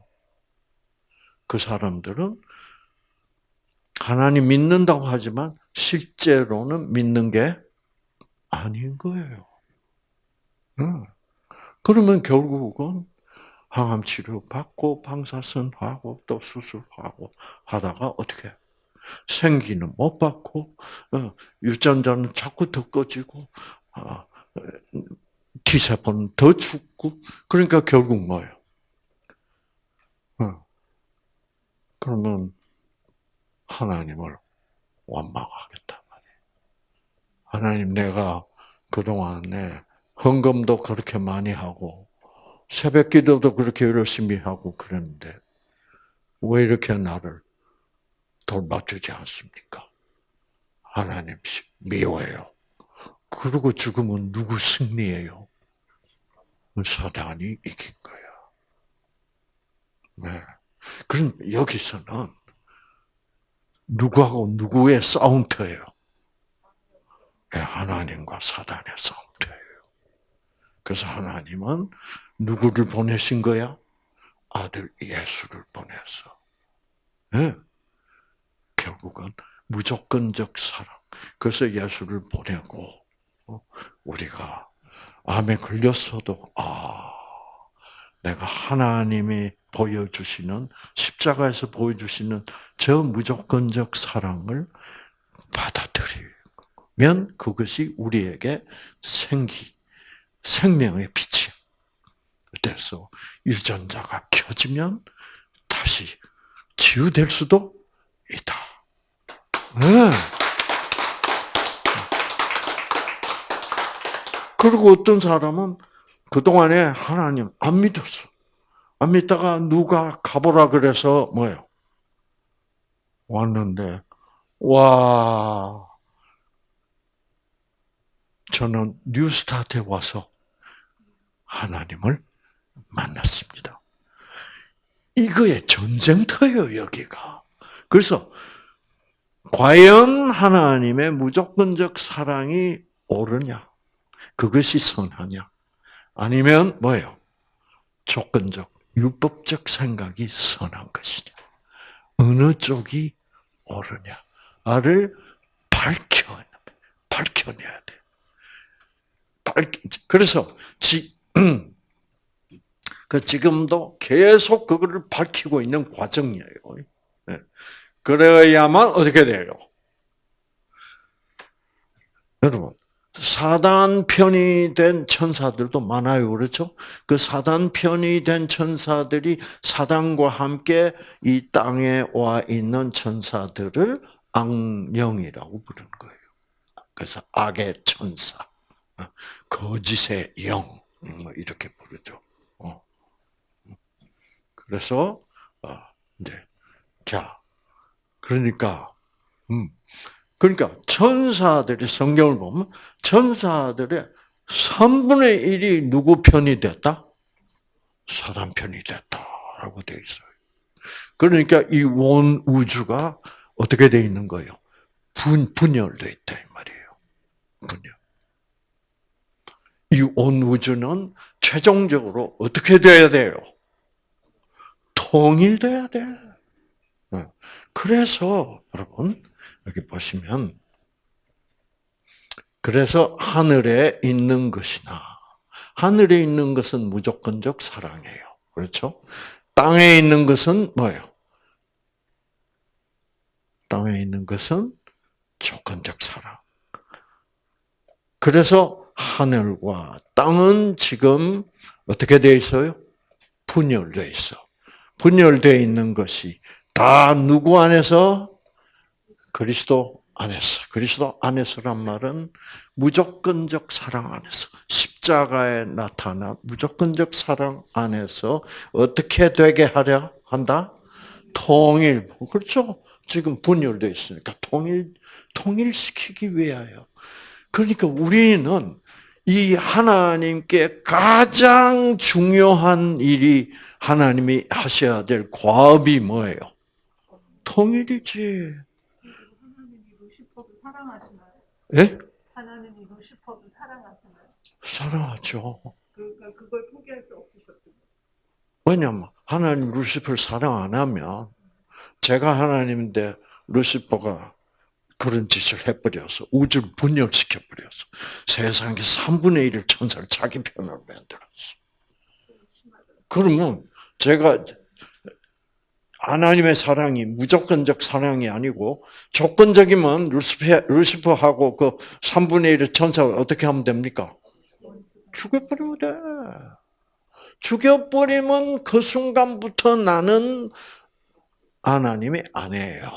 그 사람들은 하나님 믿는다고 하지만 실제로는 믿는 게 아닌 거예요. 그러면 결국은 항암 치료 받고 방사선 하고 또 수술하고 하다가 어떻게 생기는 못 받고 어, 유전자는 자꾸 더 꺼지고 아, T세포는 더 죽고 그러니까 결국 뭐예요? 어. 그러면 하나님을 원망하겠단 말이에요. 하나님 내가 그동안에 헌금도 그렇게 많이 하고 새벽 기도도 그렇게 열심히 하고 그랬는데 왜 이렇게 나를 돌봐주지 않습니까? 하나님 미워해요. 그리고 죽으면 누구 승리예요? 사단이 이긴 거야. 네. 그럼 여기서는 누구하고 누구의 싸움터예요? 네, 하나님과 사단의 싸움터예요. 그래서 하나님은 누구를 보내신 거야? 아들 예수를 보내서. 네. 결국은 무조건적 사랑. 그래서 예수를 보내고 어, 우리가 암에 걸렸어도 아 내가 하나님이 보여주시는 십자가에서 보여주시는 저 무조건적 사랑을 받아들이면 그것이 우리에게 생기, 생명의 빛이 돼서 유전자가 켜지면 다시 치유될 수도 있다. 네. 그리고 어떤 사람은 그동안에 하나님 안 믿었어. 안 믿다가 누가 가보라 그래서 뭐요? 왔는데, 와, 저는 New Start에 와서 하나님을 만났습니다. 이거의 전쟁터예요, 여기가. 그래서, 과연 하나님의 무조건적 사랑이 옳으냐? 그것이 선하냐? 아니면 뭐예요? 조건적, 율법적 생각이 선한 것이냐? 어느 쪽이 옳으냐를 밝혀 밝혀내야 돼. 밝 그래서 지, 그 지금도 계속 그거를 밝히고 있는 과정이에요. 네. 그래야만 어떻게 돼요? 여러분, 사단 편이 된 천사들도 많아요. 그렇죠? 그 사단 편이 된 천사들이 사단과 함께 이 땅에 와 있는 천사들을 악령이라고 부르는 거예요. 그래서 악의 천사, 거짓의 영, 뭐 이렇게 부르죠. 어. 그래서, 어, 이제, 자, 그러니까, 음, 그러니까 천사들이 성경을 보면 천사들의 3분의 1이 누구 편이 됐다? 사단 편이 됐다라고 되어 있어요. 그러니까 이원 우주가 어떻게 되어 있는 거예요? 분, 분열되어 있다 이 말이에요. 분열. 이 온 우주는 최종적으로 어떻게 돼야 돼요? 통일돼야 돼. 그래서 여러분 여기 보시면 그래서 하늘에 있는 것이나 하늘에 있는 것은 무조건적 사랑이에요. 그렇죠? 땅에 있는 것은 뭐예요? 땅에 있는 것은 조건적 사랑. 그래서 하늘과 땅은 지금 어떻게 되어 있어요? 분열되어 있어. 분열되어 있는 것이 다 누구 안에서? 그리스도 안에서. 그리스도 안에서란 말은 무조건적 사랑 안에서. 십자가에 나타나 무조건적 사랑 안에서 어떻게 되게 하려 한다? 통일. 그렇죠? 지금 분열되어 있으니까 통일, 통일시키기 위하여. 그러니까 우리는 이 하나님께 가장 중요한 일이 하나님이 하셔야 될 과업이 뭐예요? 통일이지. 사랑하시나요? 예? 하나님이 루시퍼도 사랑하시나요? 사랑하죠. 그러니까 그걸 포기할 수 없으셨군요. 왜냐면 하나님 루시퍼를 사랑 안 하면 제가 하나님인데 루시퍼가 그런 짓을 해버려서 우주를 분열시켜 버려서 세상의 3분의 1을 천사를 자기 편으로 만들었어. 그러면 제가 하나님의 사랑이 무조건적 사랑이 아니고 조건적이면 루시퍼, 루시퍼 하고 그 3분의 1의 천사를 어떻게 하면 됩니까? 죽여버리면 돼. 죽여버리면 그 순간부터 나는 하나님의 아내예요.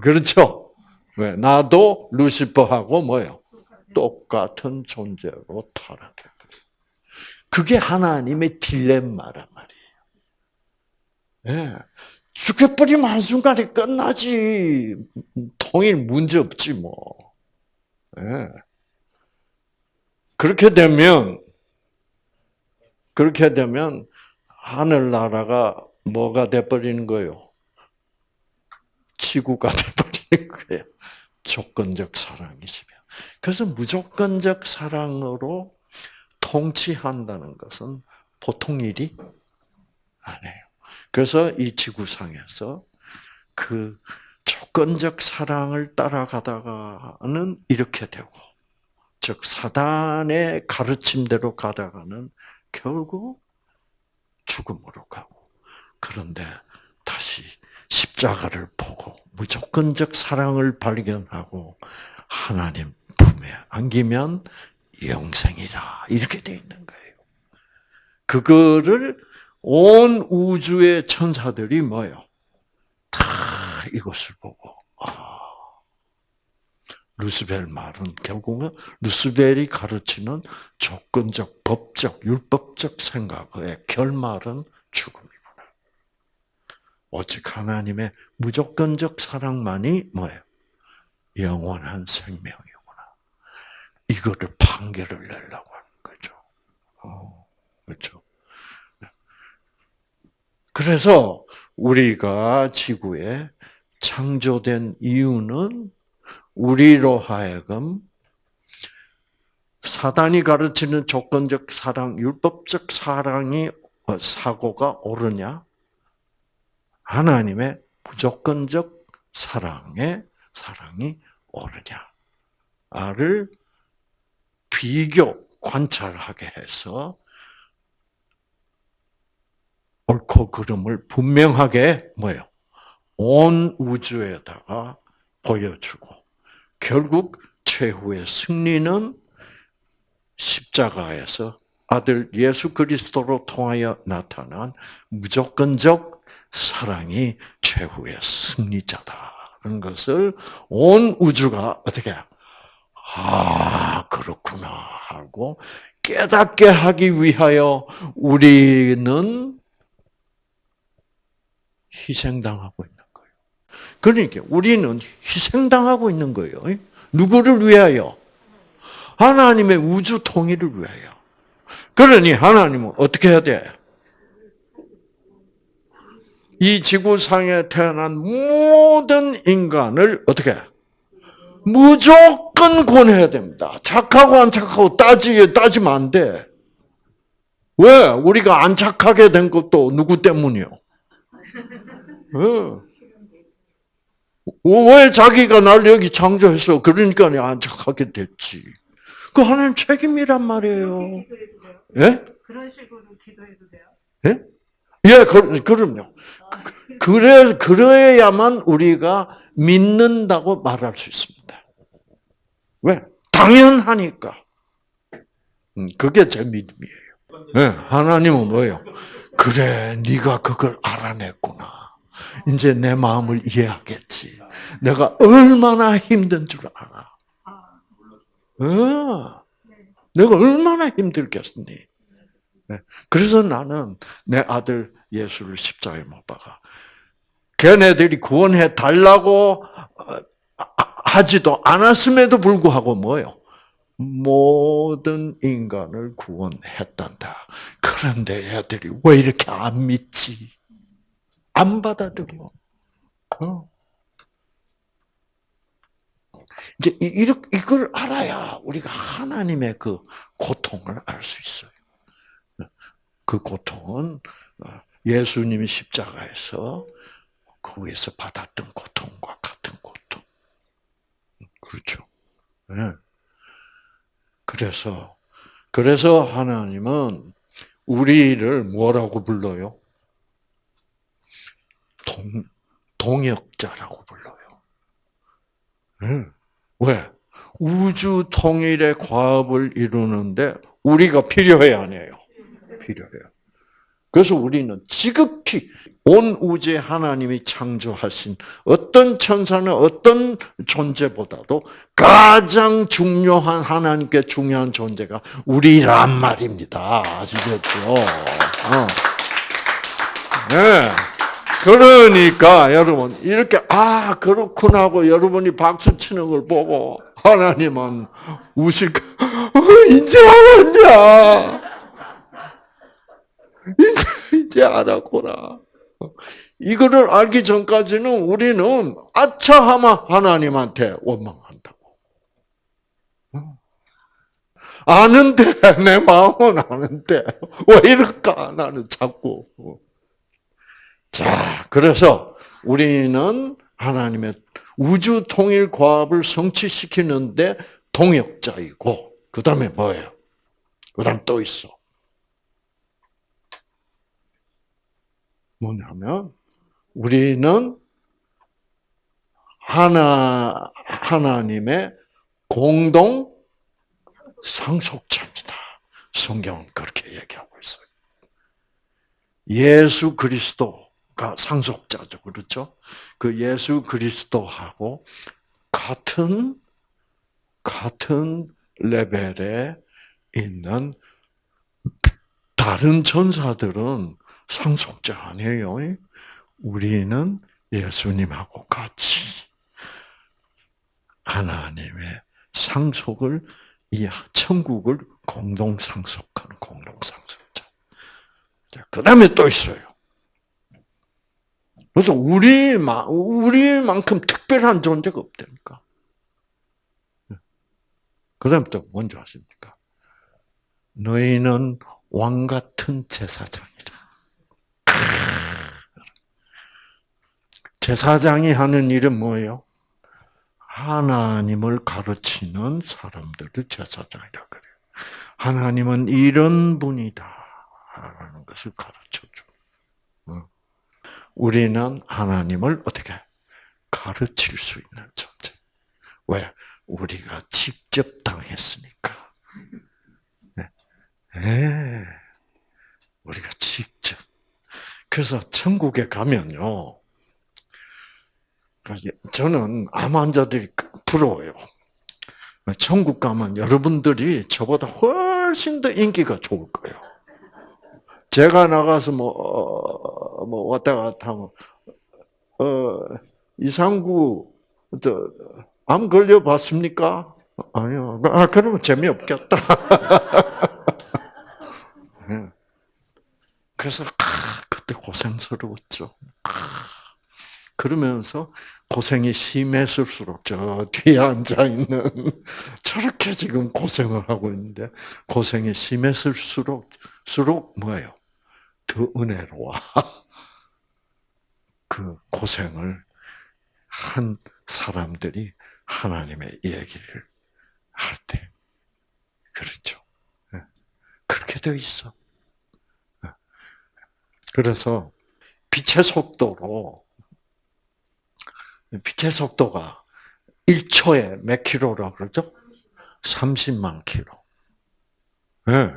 그렇죠? 왜? 나도 루시퍼하고 뭐요? 똑같은 존재로 타락해. 그게 하나님의 딜레마란 말이에요. 예. 죽여버리면 한순간에 끝나지. 통일 문제 없지, 뭐. 예. 그렇게 되면 그렇게 되면 하늘나라가 뭐가 돼버리는 거예요? 지구가 *laughs* 돼버리는 거예요. 조건적 사랑이시면. 그래서 무조건적 사랑으로 통치한다는 것은 보통 일이 아니에요. 그래서 이 지구상에서 그 조건적 사랑을 따라가다가는 이렇게 되고, 즉 사단의 가르침대로 가다가는 결국 죽음으로 가고, 그런데 다시 십자가를 보고 무조건적 사랑을 발견하고 하나님 품에 안기면 영생이라 이렇게 돼 있는 거예요. 그거를 온 우주의 천사들이 뭐요? 다 이것을 보고 아, 루스벨 말은 결국은 루스벨이 가르치는 조건적, 법적, 율법적 생각의 결말은 죽음이구나. 오직 하나님의 무조건적 사랑만이 뭐예요? 영원한 생명이구나. 이거를 판결을 내려고 하는 거죠. 어, 그렇죠. 그래서 우리가 지구에 창조된 이유는 우리로 하여금 사단이 가르치는 조건적 사랑, 율법적 사랑이 어, 사고가 옳으냐? 하나님의 무조건적 사랑의 사랑이 옳으냐를 비교 관찰하게 해서 옳고 그름을 분명하게 뭐요? 온 우주에다가 보여주고 결국 최후의 승리는 십자가에서 아들 예수 그리스도로 통하여 나타난 무조건적 사랑이 최후의 승리자다는 것을 온 우주가 어떻게 아 그렇구나 하고 깨닫게 하기 위하여 우리는 희생당하고 있는 거예요. 그러니까 우리는 희생당하고 있는 거예요. 누구를 위하여? 하나님의 우주 통일을 위하여. 그러니 하나님은 어떻게 해야 돼? 이 지구상에 태어난 모든 인간을 어떻게? 무조건 권해야 됩니다. 착하고 안 착하고 따지, 따지면 안 돼. 왜? 우리가 안 착하게 된 것도 누구 때문이요? 어. 왜 자기가 날 여기 창조했어? 그러니까 안 착하게 됐지. 그 하나님 책임이란 말이에요. 예? 그런 식으로 기도해도 돼요? 예? 예, 그, 그럼요. 그래, 그래야만 우리가 믿는다고 말할 수 있습니다. 왜? 당연하니까. 음, 그게 제 믿음이에요. 예, 하나님은 뭐예요? 그래, 네가 그걸 알아냈구나. 이제 내 마음을 이해하겠지. 내가 얼마나 힘든 줄 알아. 아, 어, 내가 얼마나 힘들겠니? 네. 그래서 나는 내 아들 예수를 십자가에 못 박아. 걔네들이 구원해 달라고 어, 하지도 않았음에도 불구하고 뭐요? 모든 인간을 구원했단다. 그런데 애들이 왜 이렇게 안 믿지? 안 받아들여. 어. 이제 이렇게 이걸 알아야 우리가 하나님의 그 고통을 알 수 있어요. 그 고통은 어, 예수님이 십자가에서 거기에서 받았던 고통과 같은 고통. 그렇죠. 네. 그래서 그래서 하나님은 우리를 뭐라고 불러요? 동, 동역자라고 불러요. 네. 왜? 우주 통일의 과업을 이루는데 우리가 필요해야 안 해요? 필요해요. 그래서 우리는 지극히 온 우주에 하나님이 창조하신 어떤 천사는 어떤 존재보다도 가장 중요한 하나님께 중요한 존재가 우리란 말입니다. 아시겠죠? 어. 네. 그러니까 여러분 이렇게 아 그렇구나 하고 여러분이 박수 치는 걸 보고 하나님은 우식 이제 알았냐? 이제, 이제 알았구나. 이거를 알기 전까지는 우리는 아차하마 하나님한테 원망한다고. 아는데, 내 마음은 아는데, 왜 이럴까? 나는 자꾸. 자, 그래서 우리는 하나님의 우주 통일 과업을 성취시키는데 동역자이고, 그 다음에 뭐예요? 그 다음 또 있어. 뭐냐면, 우리는 하나, 하나님의 공동 상속자입니다. 성경은 그렇게 얘기하고 있어요. 예수 그리스도 가 상속자죠. 그렇죠? 그 예수 그리스도하고 같은, 같은 레벨에 있는 다른 전사들은 상속자 아니에요. 우리는 예수님하고 같이 하나님의 상속을 이 천국을 공동 상속하는 공동 상속자. 그 다음에 또 있어요. 그래서 우리만 우리만큼 특별한 존재가 없다니까. 그 다음 또 뭔지 아십니까? 너희는 왕 같은 제사장이다. 제사장이 하는 일은 뭐예요? 하나님을 가르치는 사람들을 제사장이라 그래요. 하나님은 이런 분이다. 라는 것을 가르쳐 줘. 우리는 하나님을 어떻게 가르칠 수 있는 존재. 왜? 우리가 직접 당했으니까. 네. 네. 우리가 직접. 그래서 천국에 가면요. 저는 암 환자들이 부러워요. 천국 가면 여러분들이 저보다 훨씬 더 인기가 좋을 거예요. 제가 나가서 뭐, 어, 뭐 왔다 갔다 하면, 어, 이상구, 저, 암 걸려봤습니까? 아니요. 아, 그러면 재미없겠다. *laughs* 그래서, 아, 그때 고생스러웠죠. 아, 그러면서 고생이 심했을수록 저 뒤에 앉아 있는 *laughs* 저렇게 지금 고생을 하고 있는데 고생이 심했을수록 수록 뭐예요? 더 은혜로워. *laughs* 그 고생을 한 사람들이 하나님의 얘기를 할 때. 그렇죠. 그렇게 되어 있어. 그래서 빛의 속도로 빛의 속도가 1초에 몇 킬로라 그러죠? 30만 킬로. 네.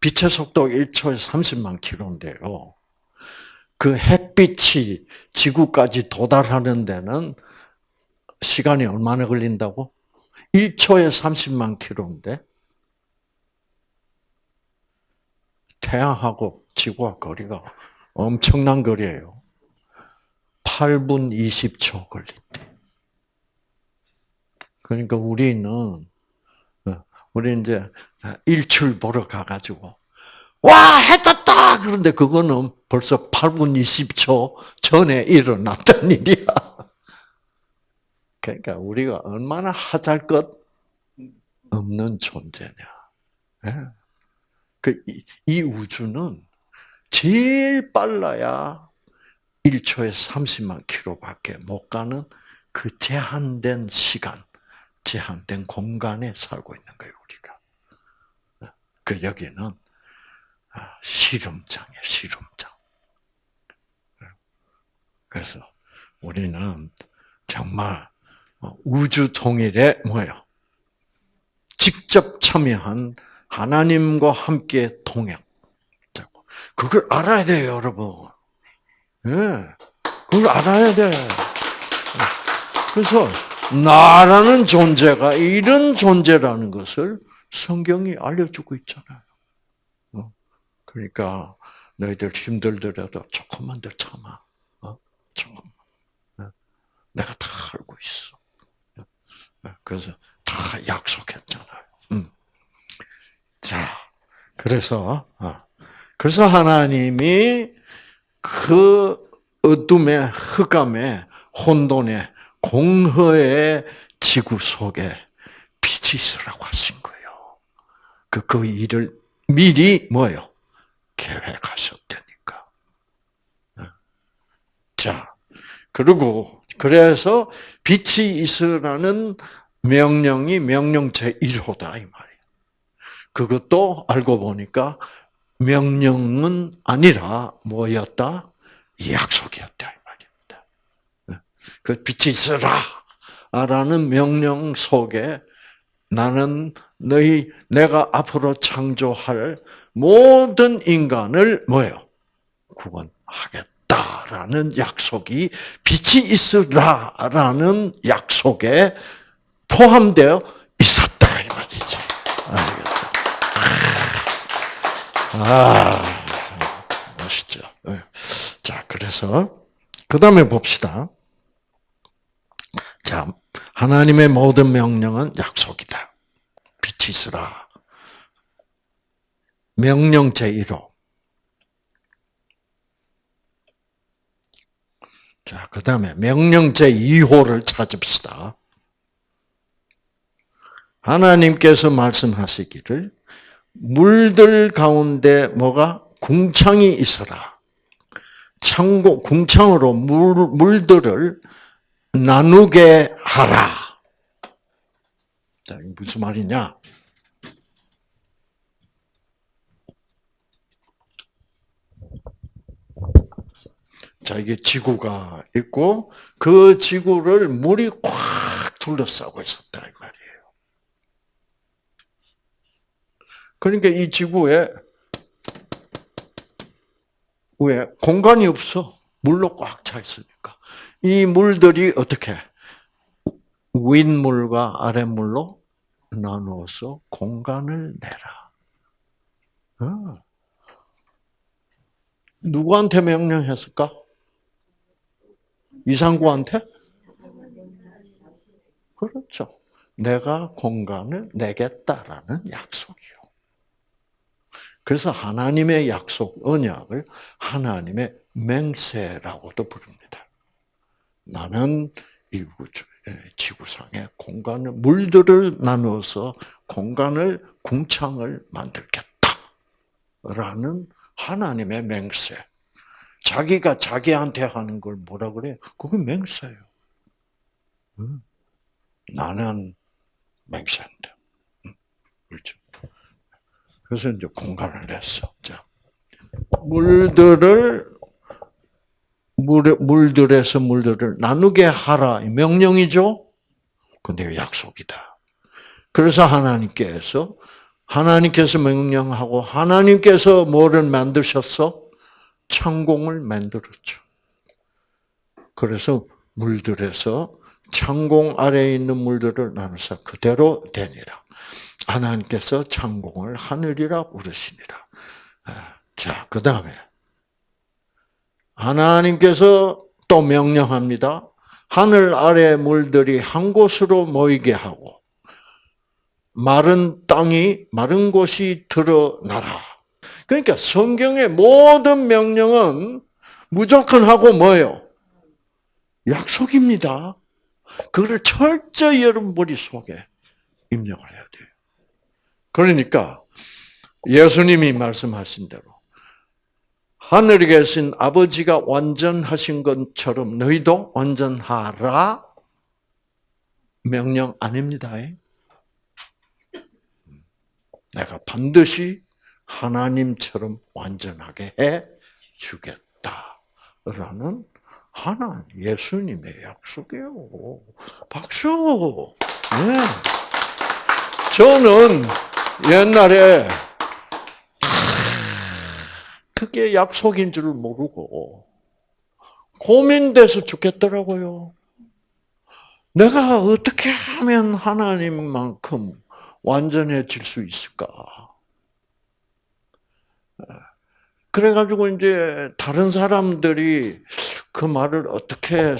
빛의 속도 1초에 30만 킬로인데요. 그 햇빛이 지구까지 도달하는 데는 시간이 얼마나 걸린다고? 1초에 30만 킬로인데 태양하고 지구와 거리가 엄청난 거리예요. 8분 20초 걸린대. 그러니까 우리는 우리 이제 일출 보러 가가지고 와 해떴다 그런데 그거는 벌써 8분 20초 전에 일어났던 *laughs* 일이야. 그러니까 우리가 얼마나 하잘 것 없는 존재냐. 그 이 우주는 제일 빨라야 1초에 30만 킬로밖에 못 가는 그 제한된 시간, 제한된 공간에 살고 있는 거예요. 그 여기는 실험장이에요, 실험장. 그래서 우리는 정말 우주 통일에 뭐예요? 직접 참여한 하나님과 함께 동행. 그걸 알아야 돼요, 여러분. 예. 네, 그걸 알아야 돼. 그래서 나라는 존재가 이런 존재라는 것을 성경이 알려주고 있잖아요. 어? 그러니까 너희들 힘들더라도 조금만 더 참아. 어? 조금만. 네. 내가 다 알고 있어. 네. 그래서 다 약속했잖아요. 음. 그래서 어, 그래서 하나님이 그 어둠의 흑암의 혼돈의 공허의 지구 속에 빛이 있으라고 하신 거예요. 그, 그 일을 미리 뭐요? 계획하셨다니까. 어. 자, 그리고 그래서 빛이 있으라는 명령이 명령 제1호다 이 말이에요. 그것도 알고 보니까 명령은 아니라 뭐였다? 약속이었다 이 말입니다. 그 빛이 있으라라는 명령 속에 나는 너희 내가 앞으로 창조할 모든 인간을 뭐요? 구원하겠다라는 약속이 빛이 있으라라는 약속에 포함되어 있었다 이 말이지. 알겠다. 아, 멋있죠. 예. 자, 그래서 그 다음에 봅시다. 자, 하나님의 모든 명령은 약속이다. 있으라. 명령 제1호. 자, 그 다음에 명령 제2호를 찾읍시다. 하나님께서 말씀하시기를 물들 가운데 뭐가 궁창이 있어라. 창고 궁창으로 물 물들을 나누게 하라. 자, 이게 무슨 말이냐? 자, 이게 지구가 있고 그 지구를 물이 꽉 둘러싸고 있었다 이 말이에요. 그러니까 이 지구에 왜 공간이 없어 물로 꽉 차 있으니까 이 물들이 어떻게 윗물과 아랫물로 나누어서 공간을 내라. 어. 누구한테 명령했을까? 이상구한테? 그렇죠. 내가 공간을 내겠다라는 약속이요. 그래서 하나님의 약속, 언약을 하나님의 맹세라고도 부릅니다. 나는 이 우주, 지구상의 공간을, 물들을 나누어서 공간을, 궁창을 만들겠다. 라는 하나님의 맹세. 자기가 자기한테 하는 걸 뭐라 그래? 그게 맹세예요. 나는 맹세한다. 그렇죠. 그래서 이제 공간을 냈어. 자, 물들을 물 물들에서 물들을 나누게 하라 명령이죠. 근데 약속이다. 그래서 하나님께서 하나님께서 명령하고 하나님께서 뭐를 만드셨어? 창공을 만들었죠. 그래서 물들에서 창공 아래에 있는 물들을 나눠서 그대로 되니라. 하나님께서 창공을 하늘이라 부르시니라. 자, 그 다음에 하나님께서 또 명령합니다. 하늘 아래 물들이 한 곳으로 모이게 하고 마른 땅이 마른 곳이 드러나라. 그러니까 성경의 모든 명령은 무조건 하고 뭐예요? 약속입니다. 그걸 철저히 여러분 머릿속에 입력을 해야 돼요. 그러니까 예수님이 말씀하신 대로 하늘에 계신 아버지가 완전하신 것처럼 너희도 완전하라 명령 아닙니다. 내가 반드시 하나님처럼 완전하게 해 주겠다라는 하나 예수님의 약속이에요. 박수. 네. 저는 옛날에 그게 약속인 줄 모르고 고민돼서 죽겠더라고요. 내가 어떻게 하면 하나님만큼 완전해질 수 있을까? 그래가지고 이제 다른 사람들이 그 말을 어떻게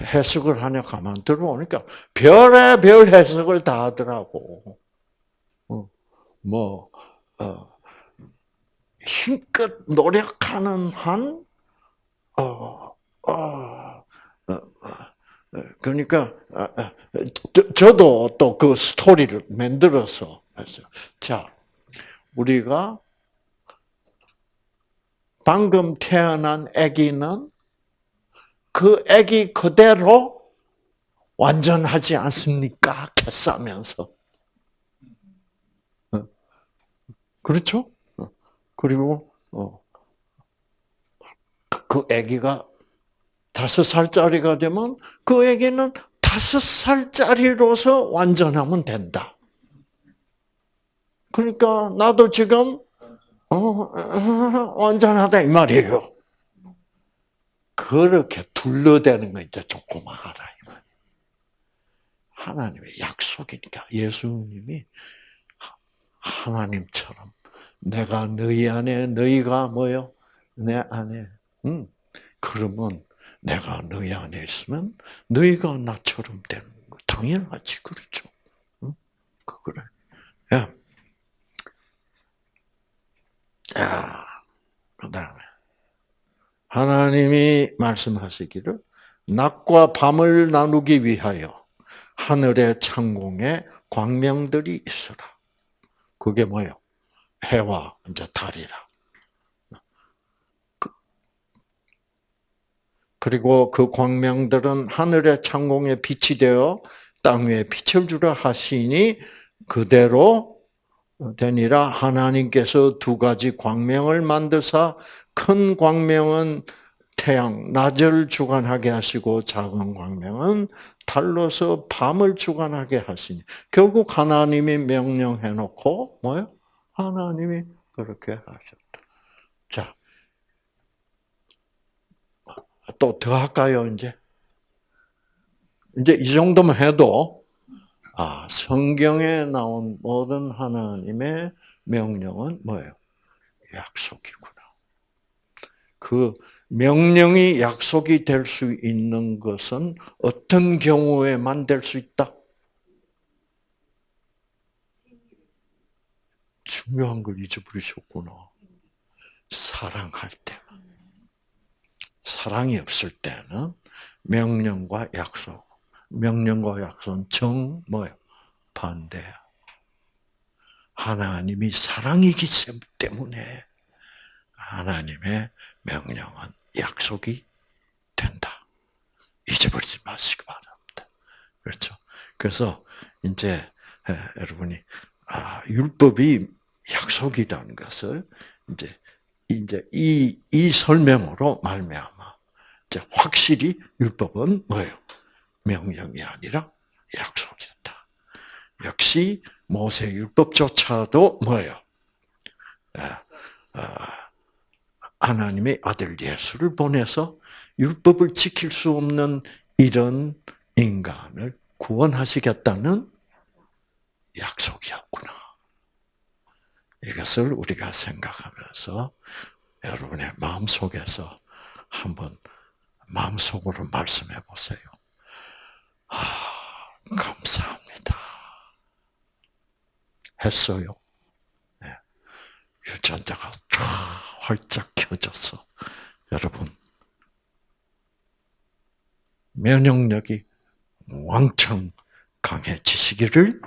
해석을 하냐 가만 들어보니까 별의 별 해석을 다 하더라고. 어, 뭐 어, 힘껏 노력하는 한, 어, 어, 어, 어, 그러니까 아, 아, 저, 저도 또 그 스토리를 만들어서 했어요. 자, 우리가 방금 태어난 아기는 그 아기 그대로 완전하지 않습니까? 캐싸면서. 어. 그렇죠? 어. 그리고 어. 그 아기가 다섯 살짜리가 되면 그 아기는 다섯 살짜리로서 완전하면 된다. 그러니까 나도 지금 어, 완전하다 이 말이에요. 그렇게 둘러대는 거 이제 이 말. 하나님의 약속이니까 예수님이 하나님처럼 내가 너희 안에 너희가 뭐요? 내 안에. 음. 그러면 내가 너희 안에 있으면 너희가 나처럼 되는 거 당연하지 그렇죠. 응? 그래. 야. 자, 그다음에 하나님이 말씀하시기를 낮과 밤을 나누기 위하여 하늘의 창공에 광명들이 있어라. 그게 뭐요? 해와 이제 달이라. 그리고 그 광명들은 하늘의 창공에 빛이 되어 땅 위에 빛을 주라 하시니 그대로 되니라 하나님께서 두 가지 광명을 만드사 큰 광명은 태양 낮을 주관하게 하시고 작은 광명은 달로서 밤을 주관하게 하시니 결국 하나님이 명령해 놓고 뭐요? 하나님이 그렇게 하셨다. 자, 또 더 할까요, 이제? 이제 이 정도만 해도, 아, 성경에 나온 모든 하나님의 명령은 뭐예요? 약속이구나. 그 명령이 약속이 될 수 있는 것은 어떤 경우에만 될 수 있다? 중요한 걸 잊어버리셨구나. 사랑할 때. 사랑이 없을 때는 명령과 약속, 명령과 약속은 정 뭐요? 반대야. 하나님이 사랑이기 때문에 하나님의 명령은 약속이 된다. 잊어버리지 마시기 바랍니다. 그렇죠? 그래서 이제 여러분이 아, 율법이 약속이라는 것을 이제 이제 이, 이 설명으로 말미암아 이제 확실히 율법은 뭐예요? 명령이 아니라 약속이었다. 역시 모세 율법조차도 뭐예요? 아, 아, 하나님의 아들 예수를 보내서 율법을 지킬 수 없는 이런 인간을 구원하시겠다는 약속이었구나. 이것을 우리가 생각하면서 여러분의 마음속에서 한번 마음속으로 말씀해 보세요. 아, 감사합니다. 했어요. 네. 유전자가 쫙 활짝 켜져서 여러분 면역력이 왕창 강해지시기를